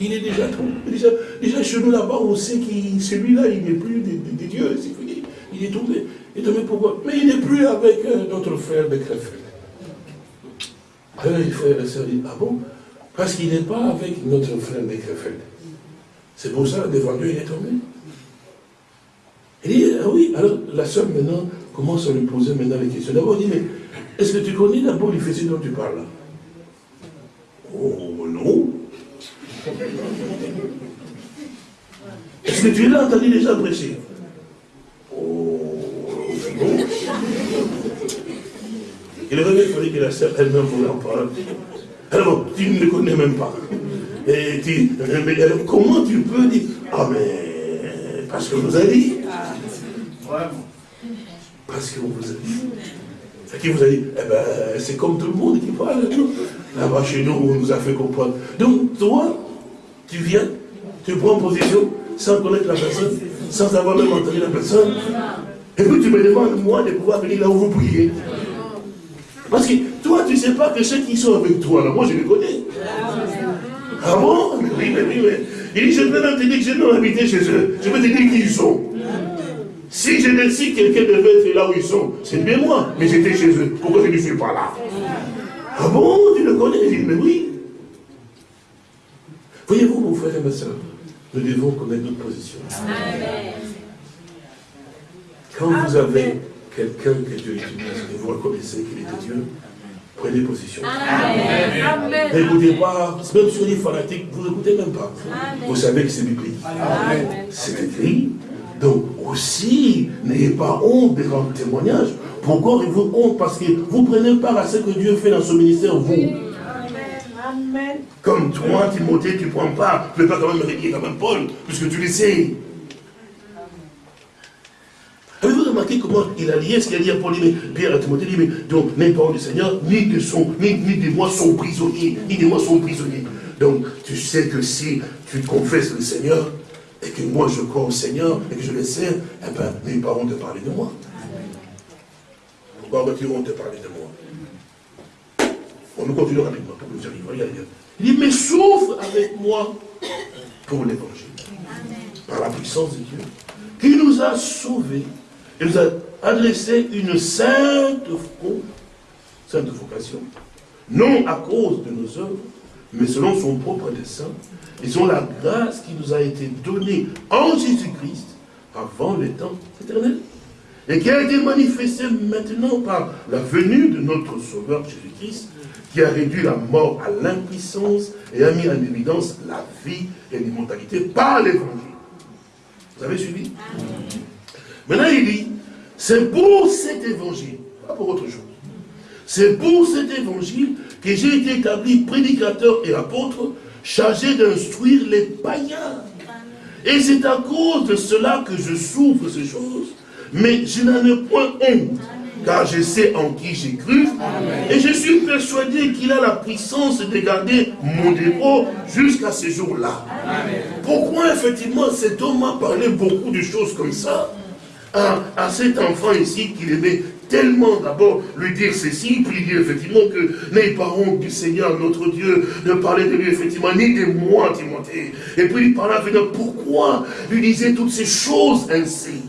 il est déjà trop. Déjà, déjà chez nous là-bas, on sait que celui-là, il n'est plus de, Dieu, c'est fini. Il est tombé. Tombé pourquoi? Mais il n'est plus avec euh, notre frère Beckrefeld. Alors les frères et sœurs disent Ah bon? Parce qu'il n'est pas avec notre frère Beckrefeld. C'est pour ça, devant Dieu, il est tombé. Il dit Ah oui, alors la sœur maintenant commence à lui poser maintenant les questions. D'abord, il dit Mais est-ce que tu connais d'abord l'Éphésie dont tu parles Oh non. Est-ce que tu l'as entendu déjà prêcher? Oh non. Il aurait fallait que la sœur elle-même vous en parle. Alors, tu ne le connais même pas. Et tu, mais comment tu peux dire, ah mais, parce que vous avez dit. Parce qu'on vous a dit. C'est qui vous a dit, eh ben, c'est comme tout le monde qui parle. Là-bas chez nous, on nous a fait comprendre. Donc, toi, tu viens, tu prends position sans connaître la personne, sans avoir même entendu la personne. Et puis tu me demandes, moi, de pouvoir venir là où vous priez. Parce que toi, tu ne sais pas que ceux qui sont avec toi, là, moi, je les connais. Ah bon? Oui, mais oui, mais. Il dit, je vais même te dire que je n'ai habité chez eux. Je vais te dire qui ils sont. Si je décide quelqu'un devait être là où ils sont, c'est bien moi, mais j'étais chez eux. Pourquoi je ne suis pas là? Ah bon, tu le connais? Il dit, mais oui. Voyez-vous, mon frère et ma soeur, nous devons connaître notre position. Quand vous avez quelqu'un que Dieu utilise et vous reconnaissez qu'il est Dieu, prenez position. N'écoutez pas, même si on est fanatique, vous n'écoutez même pas. Vous savez que c'est biblique. C'est écrit. Donc aussi, n'ayez pas honte des grands témoignages. Pourquoi avez-vous honte? Parce que vous prenez part à ce que Dieu fait dans son ministère, vous. Amen. Comme toi, Timothée, tu ne prends pas, tu ne peux pas quand même rédiger comme même Paul, puisque tu le sais. Avez-vous remarqué comment il a lié ce qu'il a dit à Paul, mais Pierre à Timothée, dit, mais donc, n'est pas du Seigneur, ni de, son, ni, ni de moi sont prisonniers, ni de moi sont prisonniers. Donc, tu sais que si tu confesses le Seigneur, que moi je crois au Seigneur, et que je le sais, eh bien, mes parents te parler de moi. Pourquoi vas-tu te parler de moi? On nous continuera avec moi pour que nous arrivions. Il dit, mais souffre avec moi pour l'évangile. Par la puissance de Dieu, qui nous a sauvés il nous a adressé une sainte, sainte vocation, non à cause de nos œuvres, mais selon son propre dessein, et selon la grâce qui nous a été donnée en Jésus-Christ avant les temps éternels, et qui a été manifestée maintenant par la venue de notre Sauveur Jésus-Christ, qui a réduit la mort à l'impuissance et a mis en évidence la vie et l'immortalité par l'évangile. Vous avez suivi? Maintenant, il dit, c'est pour cet évangile, pas pour autre chose. C'est pour cet évangile que j'ai été établi prédicateur et apôtre, chargé d'instruire les païens. Et c'est à cause de cela que je souffre ces choses, mais je n'en ai point honte, car je sais en qui j'ai cru, et je suis persuadé qu'il a la puissance de garder mon dépôt jusqu'à ce jour-là. Pourquoi effectivement cet homme a parlé beaucoup de choses comme ça? À, cet enfant ici qu'il aimait tellement d'abord lui dire ceci, dire effectivement que n'ayez pas honte du Seigneur notre Dieu, de parler de lui effectivement, ni de moi, Timothée. Et puis il avec pourquoi lui disait toutes ces choses ainsi?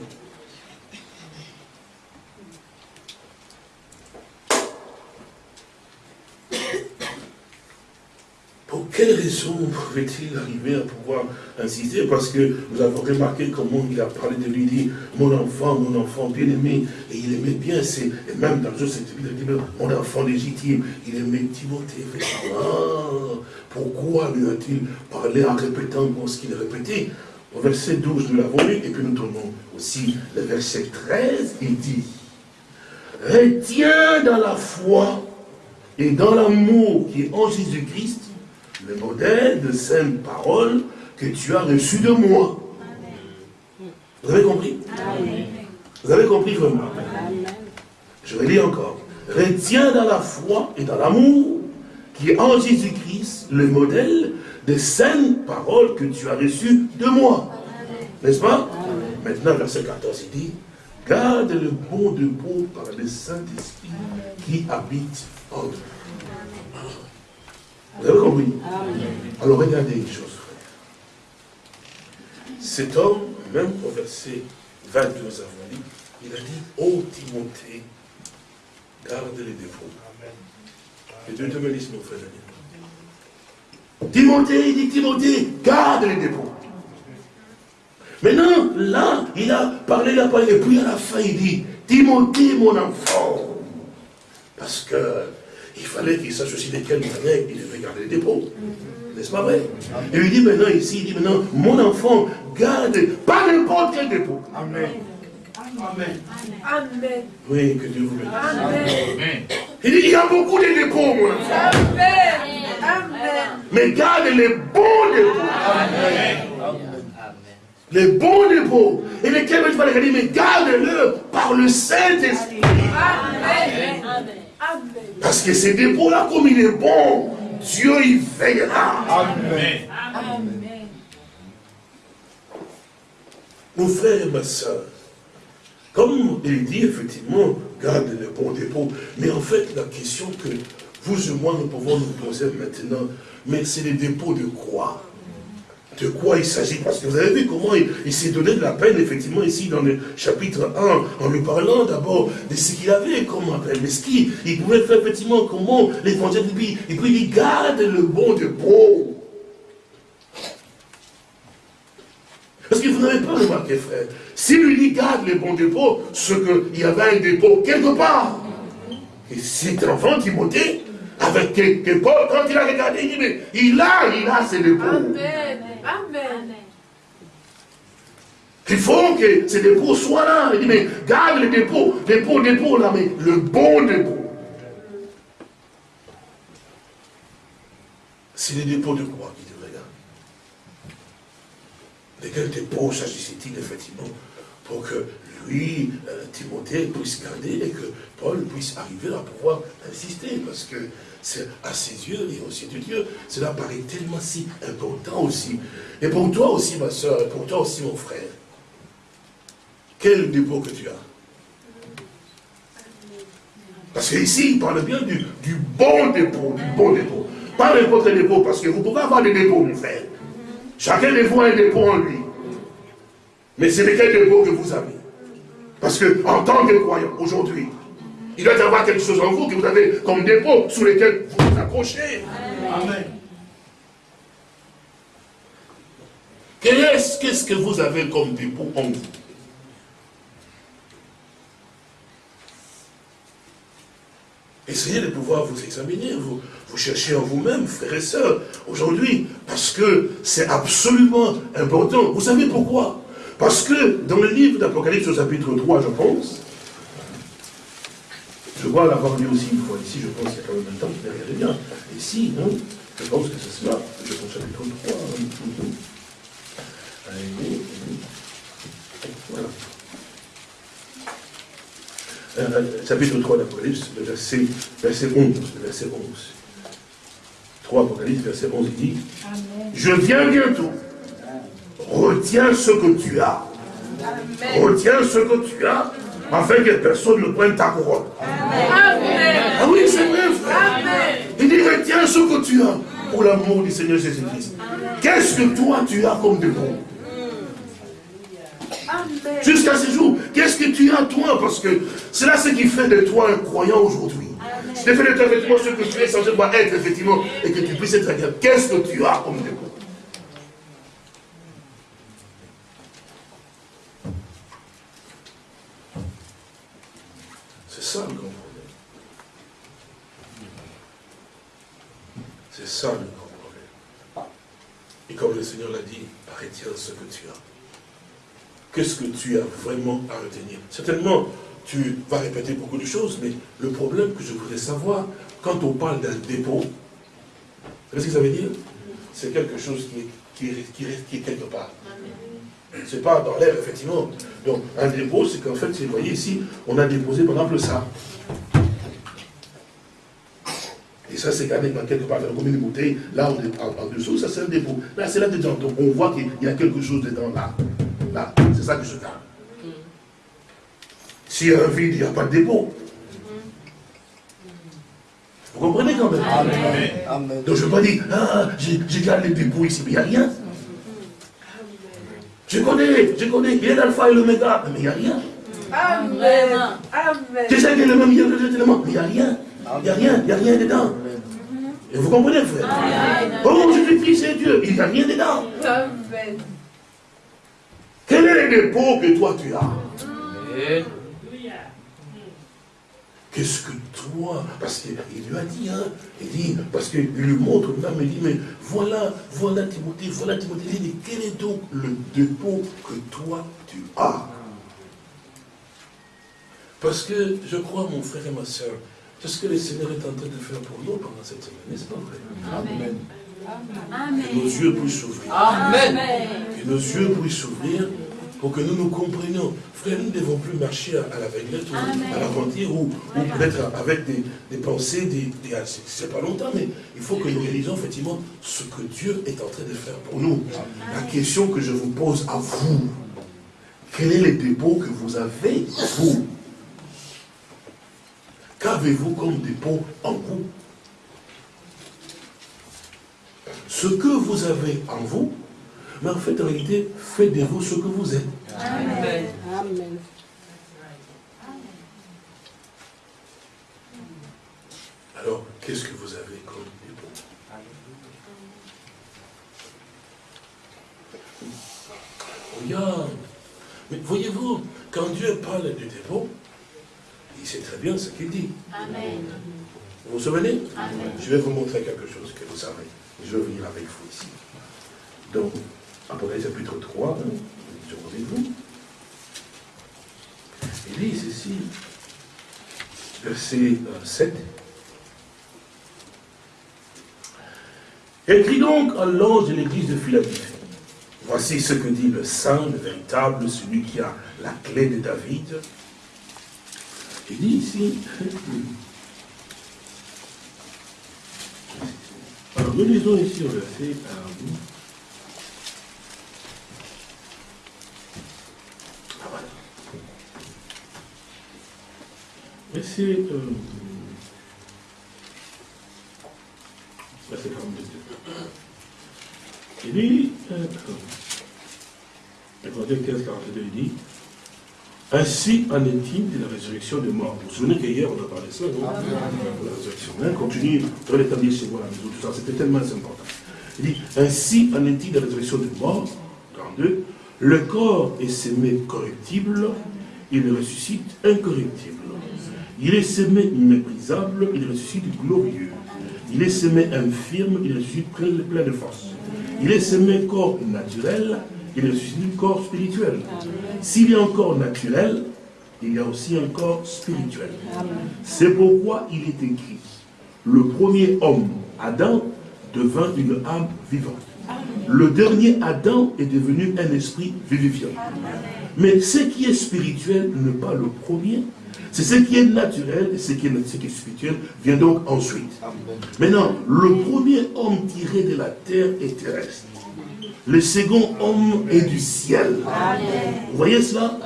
Pour quelle raison pouvait-il arriver à pouvoir insister? Parce que vous avez remarqué comment il a parlé de lui, il dit, mon enfant, mon enfant bien-aimé, et il aimait bien, et même dans le cette il dit, mon enfant légitime, il aimait Timothée. Ah, pourquoi lui a-t-il parlé en répétant ce qu'il répétait Au verset 12, nous l'avons lu, et puis nous tournons aussi le verset 13, il dit, retiens dans la foi et dans l'amour qui est en Jésus-Christ, le modèle de sainte parole que tu as reçu de moi. Vous avez compris? Vous avez compris vraiment? Je vais lire encore. Retiens dans la foi et dans l'amour qui est en Jésus-Christ le modèle de sainte parole que tu as reçu de moi. N'est-ce pas? Maintenant, verset 14, il dit, garde le bon de beau par le Saint-Esprit qui habite en toi. Vous avez compris Alors regardez une chose, frère. Cet homme, même au verset 22, nous avons dit, il a dit, ô Timothée, garde les défauts. Et Dieu te bénisse, mon frère. Timothée, il dit, Timothée, garde les dépôts. Maintenant, là, il a parlé la parole, et puis à la fin, il dit, Timothée, mon enfant. Parce que il fallait qu'il sache aussi de quelle manière il devait garder les dépôts. N'est-ce pas vrai? Il lui dit maintenant ici, il dit maintenant, mon enfant, garde pas n'importe quel dépôt. Amen. Amen. Amen. Oui, que Dieu vous bénisse. Amen. Il dit, il y a beaucoup de dépôts, mon enfant. Amen. Mais garde les bons dépôts. Les bons dépôts. Et lesquels tu vas les garder, mais garde-le par le Saint-Esprit. Parce que ces dépôts-là, comme il est bon, Dieu y veillera. Amen. Mon frère et ma soeur, comme il dit effectivement, garde les bons dépôts. Mais en fait, la question que vous et moi nous pouvons nous poser maintenant, mais c'est les dépôts de quoi de quoi il s'agit. Parce que vous avez vu comment il, s'est donné de la peine, effectivement, ici dans le chapitre 1, en lui parlant d'abord de ce qu'il avait comme appel. Mais ce qu'il pouvait faire, effectivement, comment l'évangile lui, et puis il garde le bon dépôt. Parce que vous n'avez pas remarqué, frère, si lui garde les bons dépôts, ce qu'il y avait un dépôt quelque part. Et cet enfant Timothée, avec quelque part, quand il a regardé, il dit, mais il a, il a dépôts. Amen. Amen. Il faut que ces dépôts soient là. Il dit, mais garde les dépôts, dépôts, dépôts là, mais le bon dépôt. C'est les dépôts de quoi qui te regardent? De quel dépôt s'agissait-il effectivement pour que lui, euh, Timothée, puisse garder et que Paul puisse arriver à pouvoir insister? Parce que à ses yeux et aussi de Dieu, cela paraît tellement si important aussi. Et pour toi aussi, ma soeur, et pour toi aussi, mon frère, quel dépôt que tu as? Parce qu'ici, il parle bien du, bon dépôt, du bon dépôt. Pas n'importe quel dépôt, parce que vous pouvez avoir des dépôts, mon frère. Chacun de vous a un dépôt en lui. Mais c'est lequel dépôt que vous avez Parce que en tant que croyant, aujourd'hui, il doit y avoir quelque chose en vous que vous avez comme dépôt sous lesquels vous vous accrochez. Amen. Qu'est-ce que vous avez comme dépôt en vous Essayez de pouvoir vous examiner, vous, vous cherchez en vous-même, frères et sœurs, aujourd'hui, parce que c'est absolument important. Vous savez pourquoi? Parce que dans le livre d'Apocalypse au chapitre 3, je pense, je crois l'avoir lu aussi une fois ici, je pense qu'il y a quand même un temps, mais regardez bien. Ici, non Je pense que c'est cela. Je pense chapitre 3. Allez, voilà. Euh, euh, chapitre 3 d'Apocalypse, verset, verset 11. Le verset 11. 3 Apocalypse, verset 11, il dit Amen. Je viens bientôt. Retiens ce que tu as. Amen. Retiens ce que tu as afin que personne ne prenne ta couronne. Amen. Ah oui, c'est vrai, frère. Il dit, retiens ce que tu as pour l'amour du Seigneur Jésus-Christ. Qu'est-ce que toi tu as comme dépôt Jusqu'à ce jour, qu'est-ce que tu as toi? Parce que c'est là ce qui fait de toi un croyant aujourd'hui. C'est fait de toi effectivement ce que tu es censé être effectivement et que tu puisses être agréable. Qu'est-ce que tu as comme dépôt ça le grand problème. C'est ça le grand problème. Et comme le Seigneur l'a dit, retiens ce que tu as. Qu'est-ce que tu as vraiment à retenir? Certainement, tu vas répéter beaucoup de choses, mais le problème que je voudrais savoir, quand on parle d'un dépôt, vous savez ce que ça veut dire? C'est quelque chose qui est, qui, qui est quelque part. C'est pas dans l'air, effectivement. Donc, un dépôt, c'est qu'en fait, vous voyez ici, on a déposé, par exemple, ça. Et ça, c'est quand même quelque part dans une bouteille, là, en, en, dessous, ça c'est un dépôt. Là, c'est là dedans. Donc, on voit qu'il y a quelque chose dedans, là. Là, c'est ça que je garde. S'il y a un vide, il n'y a pas de dépôt. Vous comprenez quand même? Amen. Donc je ne veux pas dire, ah, j'ai gardé le dépôt ici, mais il n'y a rien. Je connais, je connais, il y a l'alpha et l'oméga, mais il n'y a rien. Amen. Amen. Je sais qu'il a le même, il y a le mais il n'y a rien. Il n'y a rien, il n'y a rien dedans. Et vous comprenez, frère? Oh, je suis fils et Dieu, il n'y a rien dedans. Amen. Quel est le dépôt que toi tu as? Qu'est-ce que Parce qu'il lui a dit, hein, il dit, parce qu'il lui montre même, il dit, mais voilà, voilà Timothée, voilà Timothée. Il dit, quel est donc le dépôt que toi tu as? Parce que je crois, mon frère et ma soeur, C'est ce que le Seigneur est en train de faire pour nous pendant cette semaine, n'est-ce pas vrai Amen. Que nos yeux puissent s'ouvrir. Amen. Que nos yeux puissent s'ouvrir pour que nous nous comprenions. Frère, nous ne devons plus marcher à, l'aveuglette ou à l'aventure ou, peut-être avec des, pensées, des, des c'est pas longtemps, mais il faut que nous réalisons effectivement ce que Dieu est en train de faire pour nous. La question que je vous pose à vous, quel est le dépôt que vous avez, vous? Qu'avez-vous comme dépôt en vous? Ce que vous avez en vous, mais en fait, en réalité, faites de vous ce que vous êtes. Amen. Amen. Alors, qu'est-ce que vous avez comme dépôt Regarde. Mais voyez-vous, quand Dieu parle du dépôt, il sait très bien ce qu'il dit. Amen. Vous vous souvenez? Amen. Je vais vous montrer quelque chose que vous savez. Je vais venir avec vous ici. Donc, Apocalypse chapitre 3, hein, je vous Il dit ceci, verset 7. Euh, Écrit donc à l'ange de l'église de Philadelphie. Voici ce que dit le saint, le véritable, celui qui a la clé de David. Il dit ici, alors nous lisons ici au verset euh, ah, voilà. Verset, euh, verset 42. Il dit, euh, 15, 42, il dit, ainsi en est-il de la résurrection des morts. Vous vous souvenez qu'hier on a parlé de ça, non? La résurrection. Hein, continue, on l'établir chez vous à la maison, tout ça, c'était tellement important. Il dit, ainsi en est-il de la résurrection des morts, 42, le corps est semé corruptible, il ressuscite incorruptible. Il est semé méprisable, il ressuscite glorieux. Il est semé infirme, il ressuscite plein, de force. Il est semé corps naturel, il ressuscite corps spirituel. S'il y a un corps naturel, il y a aussi un corps spirituel. C'est pourquoi il est écrit, le premier homme, Adam, devint une âme vivante. Le dernier Adam est devenu un esprit vivifiant. Mais ce qui est spirituel n'est pas le premier. C'est ce qui est naturel et ce qui est, ce qui est spirituel vient donc ensuite. Maintenant, le premier homme tiré de la terre est terrestre. Le second homme est du ciel. Vous voyez cela?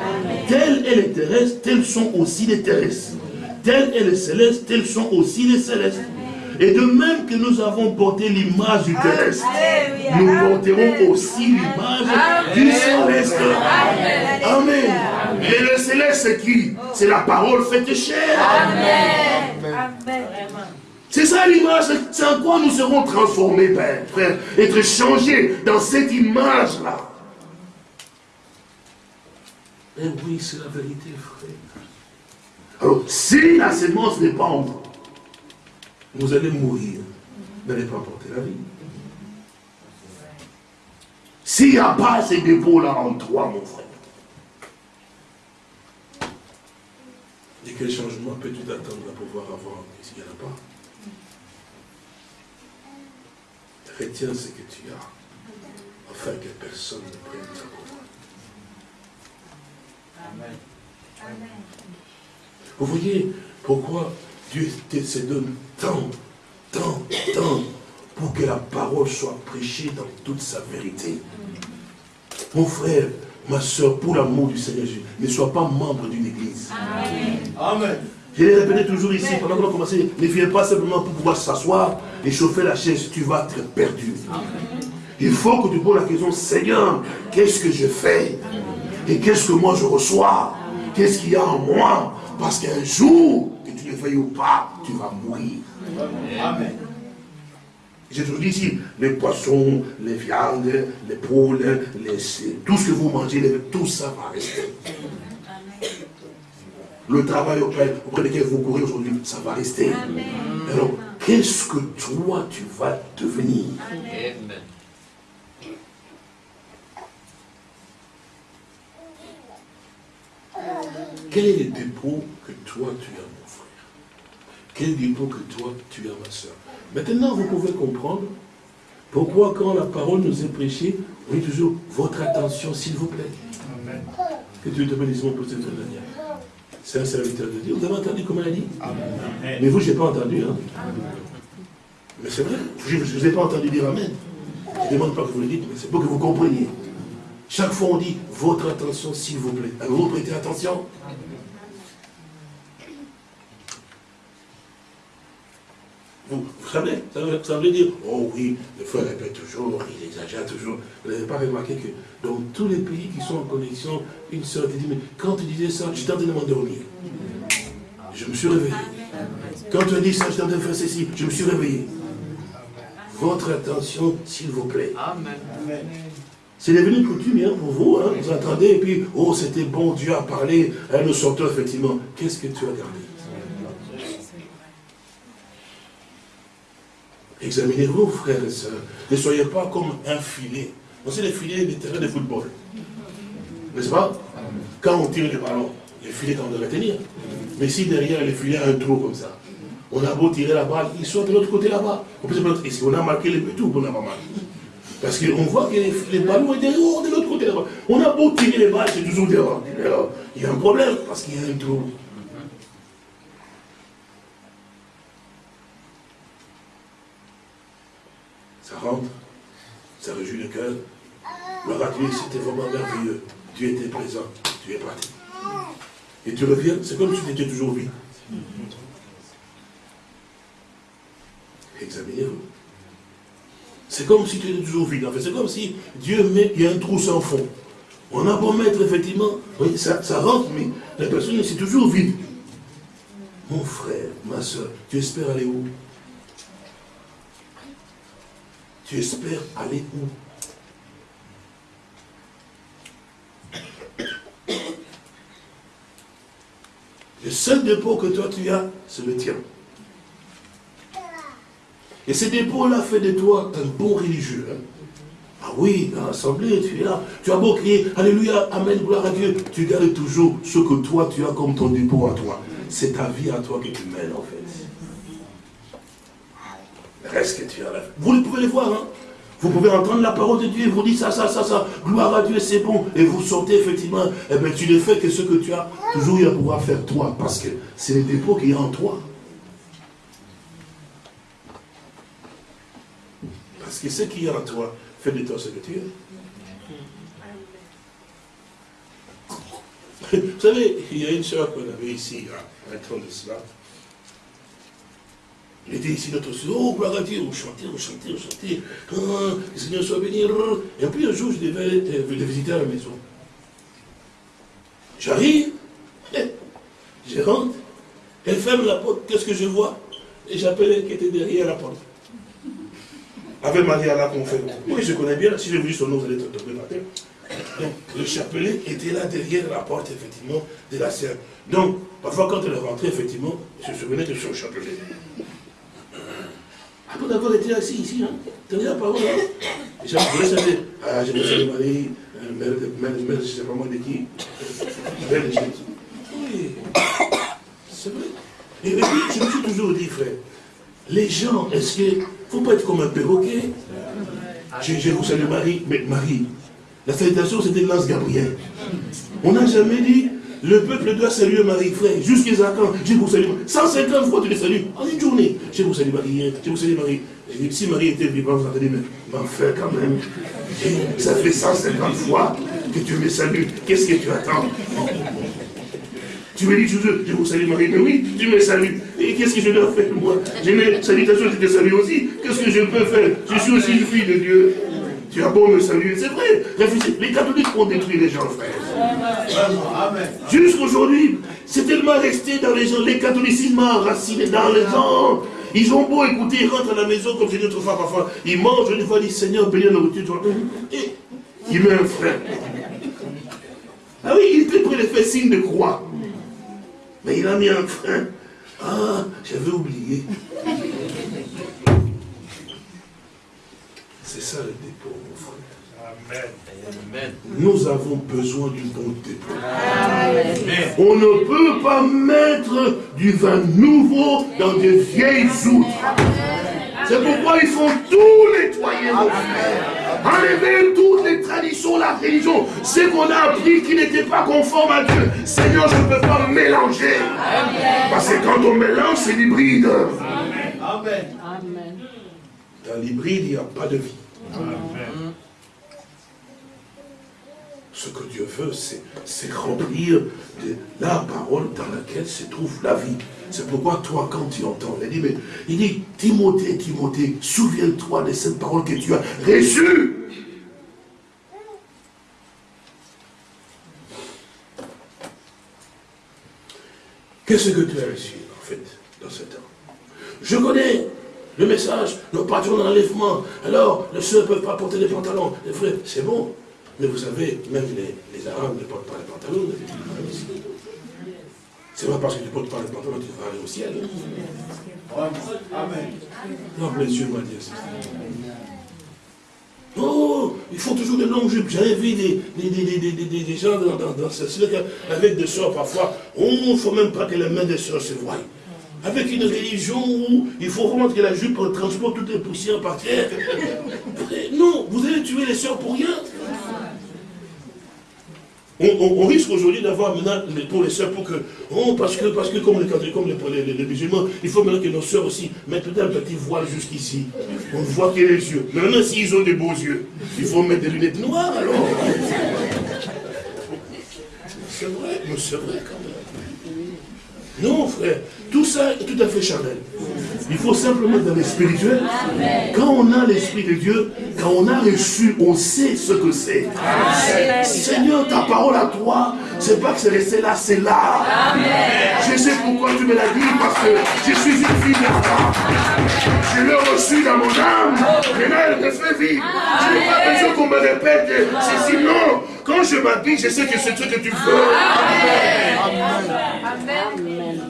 Tel est les terrestres, tels sont aussi les terrestres. Tel est les célestes, tels sont aussi les célestes. Et de même que nous avons porté l'image du terrestre, nous porterons aussi l'image du céleste. Amen. Et le céleste, c'est qui C'est la parole faite chair. Amen. Amen. C'est ça l'image, c'est en quoi nous serons transformés, Père, frère, être changés dans cette image-là. Et eh oui, c'est la vérité, frère. Alors, si la sémence n'est pas en vous, vous allez mourir, vous n'allez pas porter la vie. S'il n'y a pas ces dépôts-là en toi, mon frère, et quel changement peux-tu attendre à pouvoir avoir s'il n'y en a pas Retiens ce que tu as, afin que personne ne prenne ta couronne. Amen. Vous voyez pourquoi Dieu se donne tant, tant, tant pour que la parole soit prêchée dans toute sa vérité. Mon frère, ma soeur, pour l'amour du Seigneur Jésus, ne sois pas membre d'une église. Amen. Amen. Je l'ai répété toujours ici, pendant qu'on a commencé, ne viens pas simplement pour pouvoir s'asseoir et chauffer la chaise, tu vas être perdu. Il faut que tu poses la question, Seigneur, qu'est-ce que je fais? Et qu'est-ce que moi je reçois? Qu'est-ce qu'il y a en moi? Parce qu'un jour, le veuilles ou pas, tu vas mourir. Amen. J'ai toujours dit ici, les poissons, les viandes, les poules, les, tout ce que vous mangez, tout ça va rester le travail auprès, auprès lequel vous courez aujourd'hui, ça va rester. Alors, qu'est-ce que toi, tu vas devenir? Amen. Quel est le dépôt que toi, tu as, Quel dépôt que toi, tu as, ma soeur. Maintenant, vous pouvez comprendre pourquoi quand la parole nous est prêchée, on dit toujours, votre attention, s'il vous plaît. Amen. Que Dieu te bénisse pour cette dernière. C'est un serviteur de Dieu. Vous avez entendu comment elle a dit? Amen. Mais vous, je n'ai pas entendu. Hein? Mais c'est vrai, je ne vous ai pas entendu dire Amen. Je ne demande pas que vous le dites, mais c'est pour que vous compreniez. Chaque fois, on dit, votre attention, s'il vous plaît. Avez-vous prêté attention? Vous, savez, ça veut, dire, oh oui, le frère répète toujours, il exagère toujours. Vous n'avez pas remarqué que dans tous les pays qui sont en connexion, une soeur te dit, mais quand tu disais ça, j'étais en train de m'endormir. Je me suis réveillé. Quand tu as dit ça, j'étais en train de faire ceci, je me suis réveillé. Votre attention, s'il vous plaît. Amen. C'est devenu coutume hein, pour vous, hein, vous entendez, et puis, oh, c'était bon, Dieu a parlé, elle nous sortait effectivement. Qu'est-ce que tu as gardé? Examinez-vous, frères et sœurs. Ne soyez pas comme un filet. On sait les filets des terrains de football. N'est-ce pas? Quand on tire le ballon, les filets qu'on devrait tenir. Mais si derrière les filets a un trou comme ça, on a beau tirer la balle, il sort de l'autre côté là-bas. Est-ce qu'on a marqué le but on n'a pas marqué? Parce qu'on voit que les, ballons étaient de l'autre côté là-bas. On a beau tirer les balles, c'est toujours dehors. Il y a un problème parce qu'il y a un trou. Ça rentre, ça réjouit le cœur. Gloire à Dieu, c'était vraiment merveilleux. Tu étais présent, tu es parti. Et tu reviens, c'est comme si tu étais toujours vide. Examinez-vous. C'est comme si tu étais toujours vide. En fait, c'est comme si Dieu met, il y a un trou sans fond. On a beau mettre, effectivement, ça, ça rentre, mais la personne, c'est toujours vide. Mon frère, ma soeur, tu espères aller où? Tu espères aller où? Le seul dépôt que toi tu as, c'est le tien. Et ce dépôt-là fait de toi un bon religieux. Hein. Ah oui, dans l'assemblée, tu es là. Tu as beau crier, Alléluia, Amen, gloire à Dieu. Tu gardes toujours ce que toi tu as comme ton dépôt à toi. C'est ta vie à toi que tu mènes en fait reste que tu as là? Vous pouvez les voir, hein? Vous pouvez entendre la parole de Dieu et vous dites ça, ça, ça, ça, gloire à Dieu, c'est bon. Et vous sortez effectivement, eh bien, tu ne fais que ce que tu as toujours eu à pouvoir faire toi, parce que c'est le dépôt qui est en toi. Parce que ce qui est en toi fait de toi ce que tu es. Vous savez, il y a une soeur qu'on avait ici, un temps de cela. Il était ici notre soeur, oh gloire à Dieu, on chantait, on chantait, on chantait, ah, le Seigneur soit béni. Et puis un jour, je devais les visiter à la maison. J'arrive, je rentre, elle ferme la porte, qu'est-ce que je vois? Et j'appelle qui était derrière la porte. Avec Marie à qu'on fait. Oui, je connais bien, si j'ai vu son nom, vous allez tombé par terre. Donc, le chapelet était là derrière la porte, effectivement, de la serre. Donc, parfois, quand elle est rentrée, effectivement, je me souvenais de son chapelet. Après d'avoir été assis ici, hein, tenez la parole. Hein. Je voulais savoir, ah, je me suis Marie, mère, mère, mère, je ne sais pas moi de qui. Mère de Jésus. Oui, c'est vrai. Et puis, je me suis toujours dit, frère, les gens, est-ce que, il ne faut pas être comme un perroquet? Je, je vous salue Marie, mais Marie, la salutation c'était Lance Gabriel. On n'a jamais dit, le peuple doit saluer Marie, frère, jusqu'à quand Je vous salue. 150 fois tu les salues, en une journée. Je vous salue Marie, je vous salue Marie. si Marie était vivante, allez dire, mais frère, quand même, ça fait 150 fois que tu me salues. Qu'est-ce que tu attends? Tu me dis toujours, je vous salue Marie, mais oui, tu me salues. Et qu'est-ce que je dois faire moi? J'ai mes salutations, je te salue aussi. Qu'est-ce que je peux faire? Je suis aussi une fille de Dieu. Tu as beau me saluer, c'est vrai. Les catholiques ont détruit les gens, frère. Jusqu'aujourd'hui, c'est tellement resté dans les gens. Les catholicismes enraciné dans les gens. Ils ont beau écouter, ils rentrent à la maison, comme j'ai dit autrefois, parfois. Ils mangent, une fois, ils disent Seigneur, bénis la nourriture. Et il met un frère. Ah oui, il était prêt faire signe de croix. Mais il a mis un frein. Ah, j'avais oublié. C'est ça le dépôt, mon frère. Nous avons besoin d'une bonté. On ne peut pas mettre du vin nouveau dans des vieilles outres. C'est pourquoi ils font tout nettoyer, mon frère. Enlever toutes les traditions, la religion, ce qu'on a appris qui n'était pas conforme à Dieu. Seigneur, je ne peux pas mélanger. Parce que quand on mélange, c'est l'hybride. Amen. Dans l'hybride, il n'y a pas de vie. Amen. Ce que Dieu veut, c'est remplir de la parole dans laquelle se trouve la vie. C'est pourquoi toi, quand tu entends, il dit, mais, il dit, Timothée, Timothée, souviens-toi de cette parole que tu as reçue. Qu'est-ce que tu as reçu, en fait, dans ce temps? Je connais le message, nous partions d'enlèvement. Alors, les soeurs ne peuvent pas porter des pantalons. Les frères, c'est bon. Mais vous savez, même les, les Arabes ne portent pas les pantalons. C'est pas parce que tu ne portes pas les pantalons que tu vas aller au ciel. Amen. Non, les yeux m'a dit Oh, il faut toujours de longues jupes. J'avais vu des, des, des, des, gens dans, dans, dans avec des soeurs parfois. Oh, il ne faut même pas que les mains des soeurs se voient. Avec une religion où il faut vraiment que la jupe transporte toutes les poussières par terre. Non, vous allez tuer les soeurs pour rien. On, risque aujourd'hui d'avoir maintenant pour les soeurs, pour que, oh, parce que, parce que comme, les, comme les, les, musulmans, il faut maintenant que nos soeurs aussi mettent un petit voile jusqu'ici. On ne voit que les yeux. Maintenant, s'ils ont des beaux yeux, il faut mettre des lunettes noires alors. C'est vrai, mais c'est vrai quand même. Non, frère, tout ça est tout à fait charnel. Il faut simplement dans le spirituel. Quand on a l'Esprit de Dieu, quand on a reçu, on sait ce que c'est. Seigneur, ta parole à toi, c'est pas que c'est resté là, c'est là. Je sais pourquoi tu me l'as dit, parce que je suis une fille de Je l'ai reçu dans mon âme. Maintenant, elle me fait vivre. Je n'ai pas besoin qu'on me répète c'est sinon. Quand je m'habille, je sais que c'est ce que tu veux. Amen. Amen.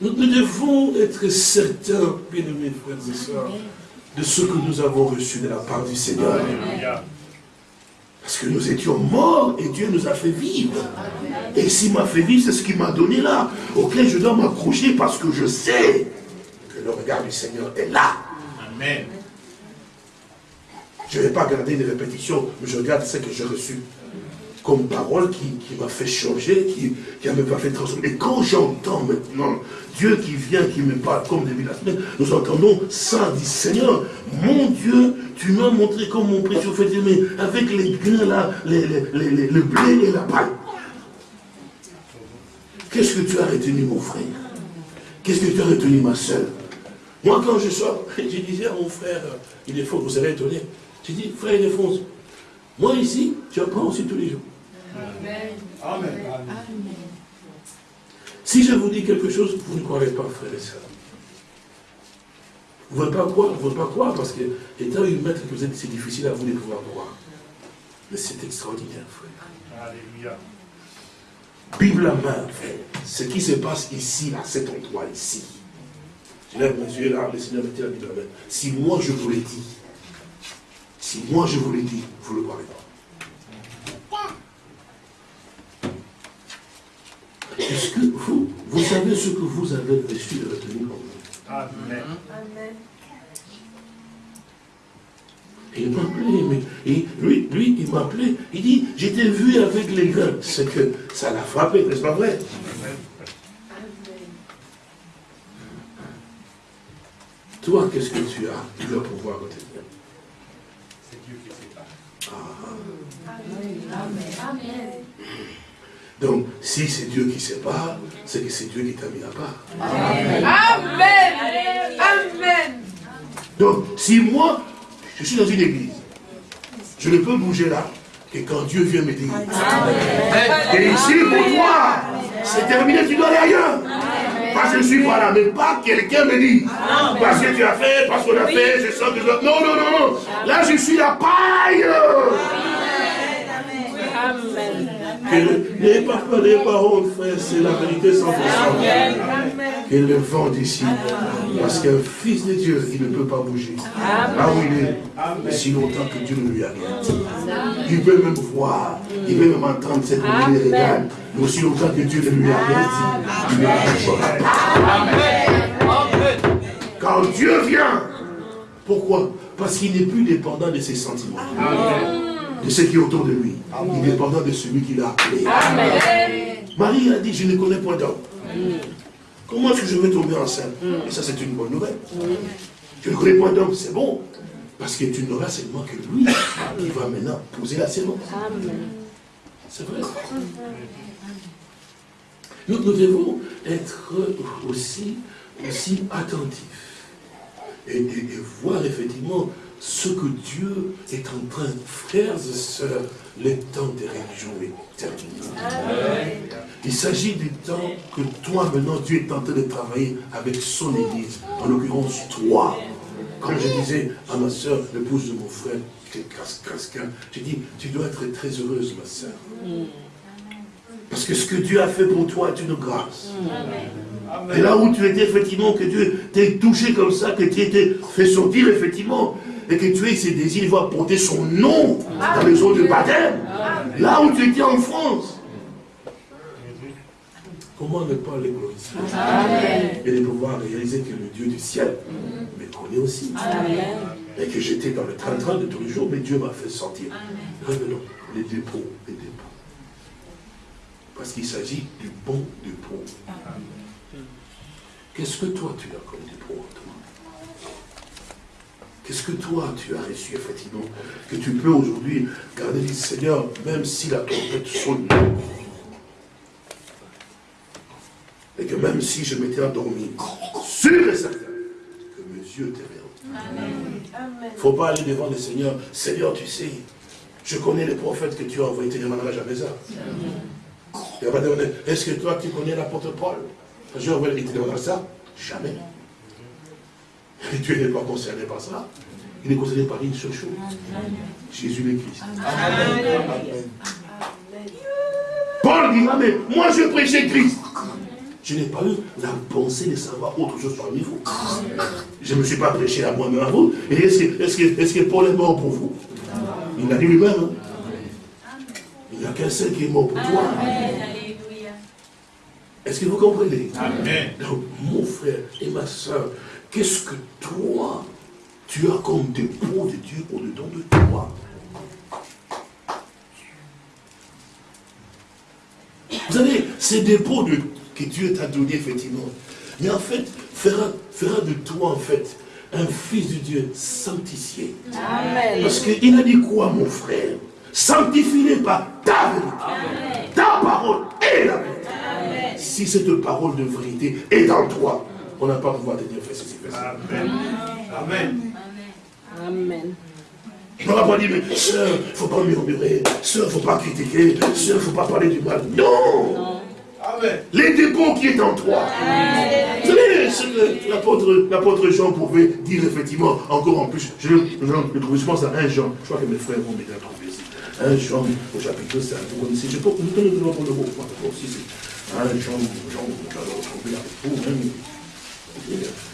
Nous, devons être certains, bien-aimés frères et sœurs, de ce que nous avons reçu de la part du Seigneur. Parce que nous étions morts et Dieu nous a fait vivre. Et s'il m'a fait vivre, c'est ce qu'il m'a donné là, auquel je dois m'accrocher parce que je sais que le regard du Seigneur est là. Amen. Je ne vais pas garder des répétitions, mais je regarde ce que j'ai reçu comme parole qui, m'a fait changer, qui, qui m'a fait transformer. Et quand j'entends maintenant Dieu qui vient, qui me parle comme depuis la semaine, nous entendons ça, dit Seigneur, mon Dieu, tu m'as montré comme mon précieux fait aimer, avec les grains là, le blé et la paille. Qu'est-ce que tu as retenu, mon frère? Qu'est-ce que tu as retenu, ma soeur Moi, quand je sors, je disais à mon frère, il est faux, vous allez étonner. J'ai dit, frère Ildefonse, moi ici, tu apprends aussi tous les jours. Amen. Amen. Si je vous dis quelque chose, vous ne croirez pas, frère et sœurs. Vous ne pouvez pas croire, vous ne pouvez pas croire, parce que étant une maître que vous êtes, c'est difficile à vous de pouvoir croire. Mais c'est extraordinaire, frère. Alléluia. Bible à main, frère. Ce qui se passe ici, à cet endroit, ici. Je lève mes yeux là, le Seigneur mettait la Bible à main. Si moi je vous l'ai dit, si moi je vous l'ai dit, vous ne le croirez pas. Est-ce que vous, vous savez ce que vous avez reçu de retenir en vous Amen. Amen. Il m'appelait, et lui, lui, il m'appelait, il dit, j'étais vu avec les grains. C'est que ça l'a frappé, n'est-ce pas vrai? Toi, qu'est-ce que tu as? Tu dois pouvoir retenir. C'est Dieu qui sait pas. Ah. Amen. Amen. Donc, si c'est Dieu qui sépare, c'est que c'est Dieu qui t'a mis à part. Amen. Amen. Donc, si moi, je suis dans une église, je ne peux bouger là que quand Dieu vient me dire. Et ici, pour toi, c'est terminé, tu dois aller ailleurs. Parce que je suis pas là, mais pas quelqu'un me dit. Parce que tu as fait, parce qu'on a fait, je sens que je... Non, non, non, non. Là, je suis la paille. Amen. N'ayez pas peur, n'ayez pas honte, frère, c'est la vérité sans façon. Que le vent décide. Parce qu'un fils de Dieu, il ne peut pas bouger. Là où il est, mais si longtemps que Dieu ne lui a rien dit. Il peut même voir, il peut même entendre cette nouvelle régale, mais aussi longtemps que Dieu ne lui a rien dit, il ne pas. Amen. Quand Dieu vient, pourquoi? Parce qu'il n'est plus dépendant de ses sentiments. De ce qui est autour de lui. Il est dépendant de celui qui l'a appelé. Marie a dit, je ne connais point d'homme. Comment est-ce que je vais tomber enceinte? Et ça, c'est une bonne nouvelle. Je ne connais point d'homme, c'est bon. Parce que tu n'auras seulement que lui qui va maintenant poser la sémence. C'est vrai. Nous, nous devons être aussi, aussi attentifs et, voir effectivement ce que Dieu est en train, frères et sœurs, les temps des religions est terminé. Il s'agit du temps que toi, maintenant, Dieu est en train de travailler avec son Église, en l'occurrence toi. Comme je disais à ma soeur, l'épouse de mon frère, j'ai dit, tu dois être très heureuse, ma soeur. Parce que ce que Dieu a fait pour toi est une grâce. Et là où tu étais, effectivement, que Dieu t'ait touché comme ça, que tu étais fait sortir, effectivement, et que tu aies ces désirs, il va porter son nom dans les eaux de baptême. Là où tu étais en France. Comment ne pas les glorifier Et de pouvoir réaliser que le Dieu du ciel me connaît aussi. Et que j'étais dans le train-train de tous les jours, mais Dieu m'a fait sentir. Revenons, les dépôts, les dépôts. Parce qu'il s'agit du bon dépôt. Qu'est-ce que toi tu as comme dépôt en toi Qu'est-ce que toi tu as reçu effectivement Que tu peux aujourd'hui garder le Seigneur, même si la trompette sonne. Et que même si je m'étais endormi, sûr et certain que mes yeux t'aiment. Il ne faut pas aller devant le Seigneur. Seigneur, tu sais, je connais les prophètes que tu as envoyés, tu ne demanderas jamais ça. Est-ce que toi tu connais l'apôtre Paul? Je vais te demander ça Jamais. Et Dieu n'est pas concerné par ça. Il est concerné par une seule chose. Jésus le Christ. Paul dira, mais moi je prêchais Christ. Je n'ai pas eu la pensée de savoir autre chose parmi vous. Je ne me suis pas prêché à moi-même à vous. Et est-ce que, Paul est mort pour vous? Il l'a dit lui-même. Hein. Il n'y a qu'un seul qui est mort pour toi. Est-ce que vous comprenez? Amen. Donc, mon frère et ma soeur, qu'est-ce que toi, tu as comme dépôt de Dieu au-dedans de toi? Vous savez, ces dépôts de, que Dieu t'a donné, effectivement, mais en fait, fera, fera de toi, en fait, un fils de Dieu sanctifié. Amen. Parce qu'il a dit quoi, mon frère? Sanctifie-les par ta vérité. Ta parole est la vérité si cette parole de vérité est en toi, on n'a pas pouvoir te dire Amen. Amen. Amen. On va pas dire, mais soeur, il ne faut pas murmurer, soeur, il ne faut pas critiquer, soeur, il ne faut pas parler du mal. Non, Amen. Les dépôts qui est en toi. Vous savez, l'apôtre Jean pouvait dire effectivement, encore en plus, je, je, trouve, je pense à un Jean, je crois que mes frères vont m'aider à trouver ici. Un Jean au chapitre 5, vous connaissez, je peux vous donner le pour le mot, aussi, ah, Jean, Jean, Jean, peau, même. Jean, Jean, Jean,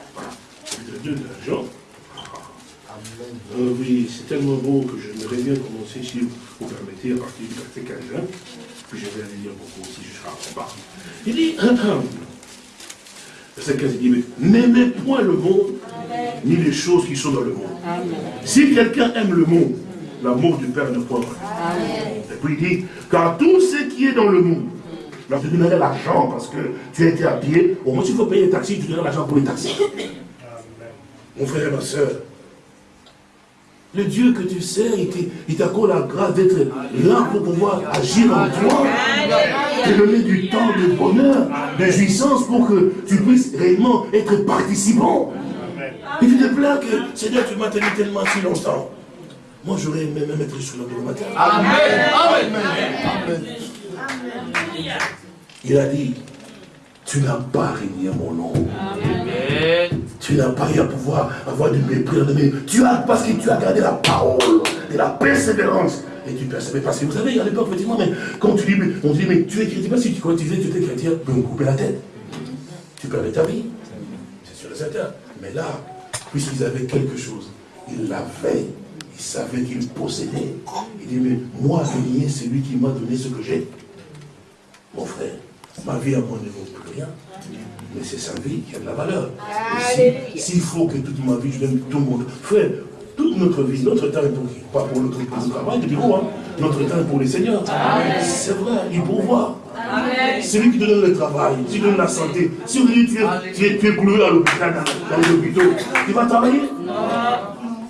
Euh, oui, c'est tellement beau que je me bien commencer, si vous permettez, à partir du verset 15, puis je vais aller lire beaucoup aussi jusqu'à en bas. Il dit, verset 15, il dit, n'aimez point le monde, ni les choses qui sont dans le monde. Si quelqu'un aime le monde, l'amour du Père ne point. Et puis il dit, car tout ce qui est dans le monde, Là, tu donnerais l'argent parce que tu as été habillé. Au moins, s'il faut payer les taxis, tu donnerais l'argent pour les taxis. Mon frère et ma soeur, Le Dieu que tu sers, il t'accorde la grâce d'être là pour pouvoir agir en toi. Te donner du temps de bonheur, de jouissance pour que tu puisses réellement être participant. Et tu te plains que, Seigneur, tu m'as tenu tellement si longtemps. Moi, j'aurais aimé même être sur le matin. Amen. Amen. Il a dit, tu n'as pas régné mon nom. Tu n'as pas eu à pouvoir avoir du mépris Tu as, parce que tu as gardé la parole, de la persévérance. Et tu persévères. Parce que vous savez, à l'époque, effectivement, mais quand tu dis, on dit, mais tu es chrétien, si tu, quand tu disais que tu étais chrétien, tu peux me couper la tête. Tu perdais ta vie. C'est sûr et certain. Mais là, puisqu'ils avaient quelque chose, ils l'avaient, ils savaient qu'ils possédaient. Il dit, mais moi, c'est lui qui m'a donné ce que j'ai. Mon frère, ma vie à moi ne vaut plus rien. Mais c'est sa vie qui a de la valeur. S'il faut que toute ma vie, je donne tout le monde. Frère, toute notre vie, notre temps est pour qui? Pas pour notre travail de bureau, hein. Notre temps est pour les seigneurs. C'est vrai, il pourvoit. C'est lui qui te donne le travail, qui te donne la santé. Si on dit tu es, tu es, tu es à l'hôpital, dans, dans les hôpitaux, tu vas travailler? Non.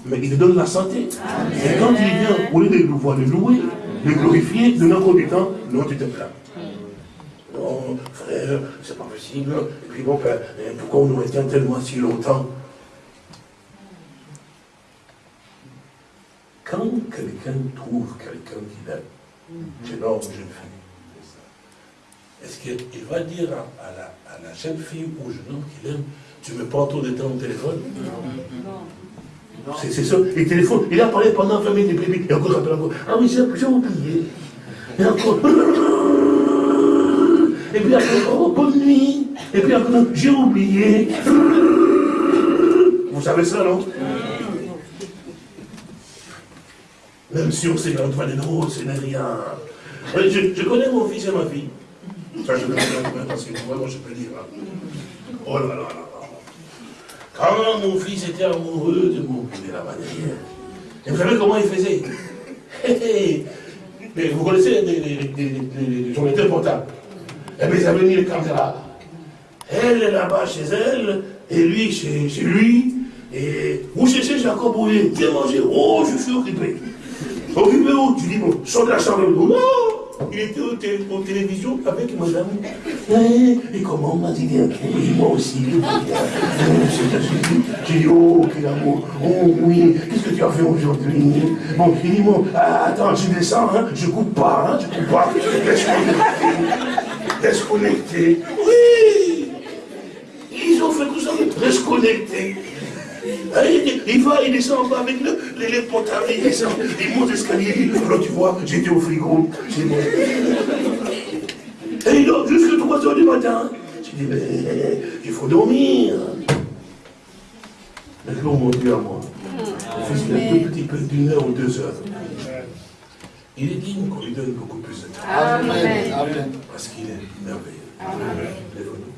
Mais il te donne la santé. Et quand il vient, au lieu de le voir, de louer, de glorifier, de encore du temps, non, tu te plains non, frère, c'est pas possible. Et puis bon, ben, pourquoi on nous retient tellement si longtemps? Quand quelqu'un trouve quelqu'un qu'il aime, jeune homme, jeune fille, est-ce qu'il va dire à, la, jeune fille ou au jeune homme qu'il aime, tu me prends trop de temps au téléphone Non. C'est ça, il téléphone, il a parlé pendant 20 minutes, et encore rappelle encore, ah oui, j'ai oublié. Et encore, et puis après, oh, bonne nuit. Et puis après, j'ai oublié. Vous savez ça, non? Même si on sait qu'en toi, non, ce n'est rien. Je, connais mon fils et ma fille. Ça, je connais parce que moi, je peux dire. Hein. Oh là là là là. Quand mon fils était amoureux de mon de la manière, et vous savez comment il faisait? Mais vous connaissez les, les, les, les portables eh bien, ça venir les caméras. Elle est là-bas chez elle, et lui chez, lui. Et vous cherchez Jacob Bouillet, viens manger. Oh, je suis occupé. Occupé où Tu dis, bon, sors de la chambre. Non il était au, télé, au télévision avec madame. Et, et comment m'a dit moi aussi. J'ai dit, oh, quel amour. Oh oui, qu'est-ce que tu as fait aujourd'hui? Bon, il dit, bon, ah, attends, je descends, hein, je coupe pas, hein, je coupe pas. Reste connecté. Oui Ils ont fait tout ça, reste connecté. Hein, il va, il descend en bas avec le, les, les potards, il descend, il monte l'escalier, alors tu vois, j'étais au frigo, c'est bon. Et il dort jusqu'à 3 heures du matin. Je dis, mais il faut dormir. Maintenant, mon Dieu à moi. Fils, il a deux petits peu d'une heure ou deux heures. Il est digne qu'on lui donne beaucoup plus de temps. Amen. Parce qu'il est merveilleux. Amen.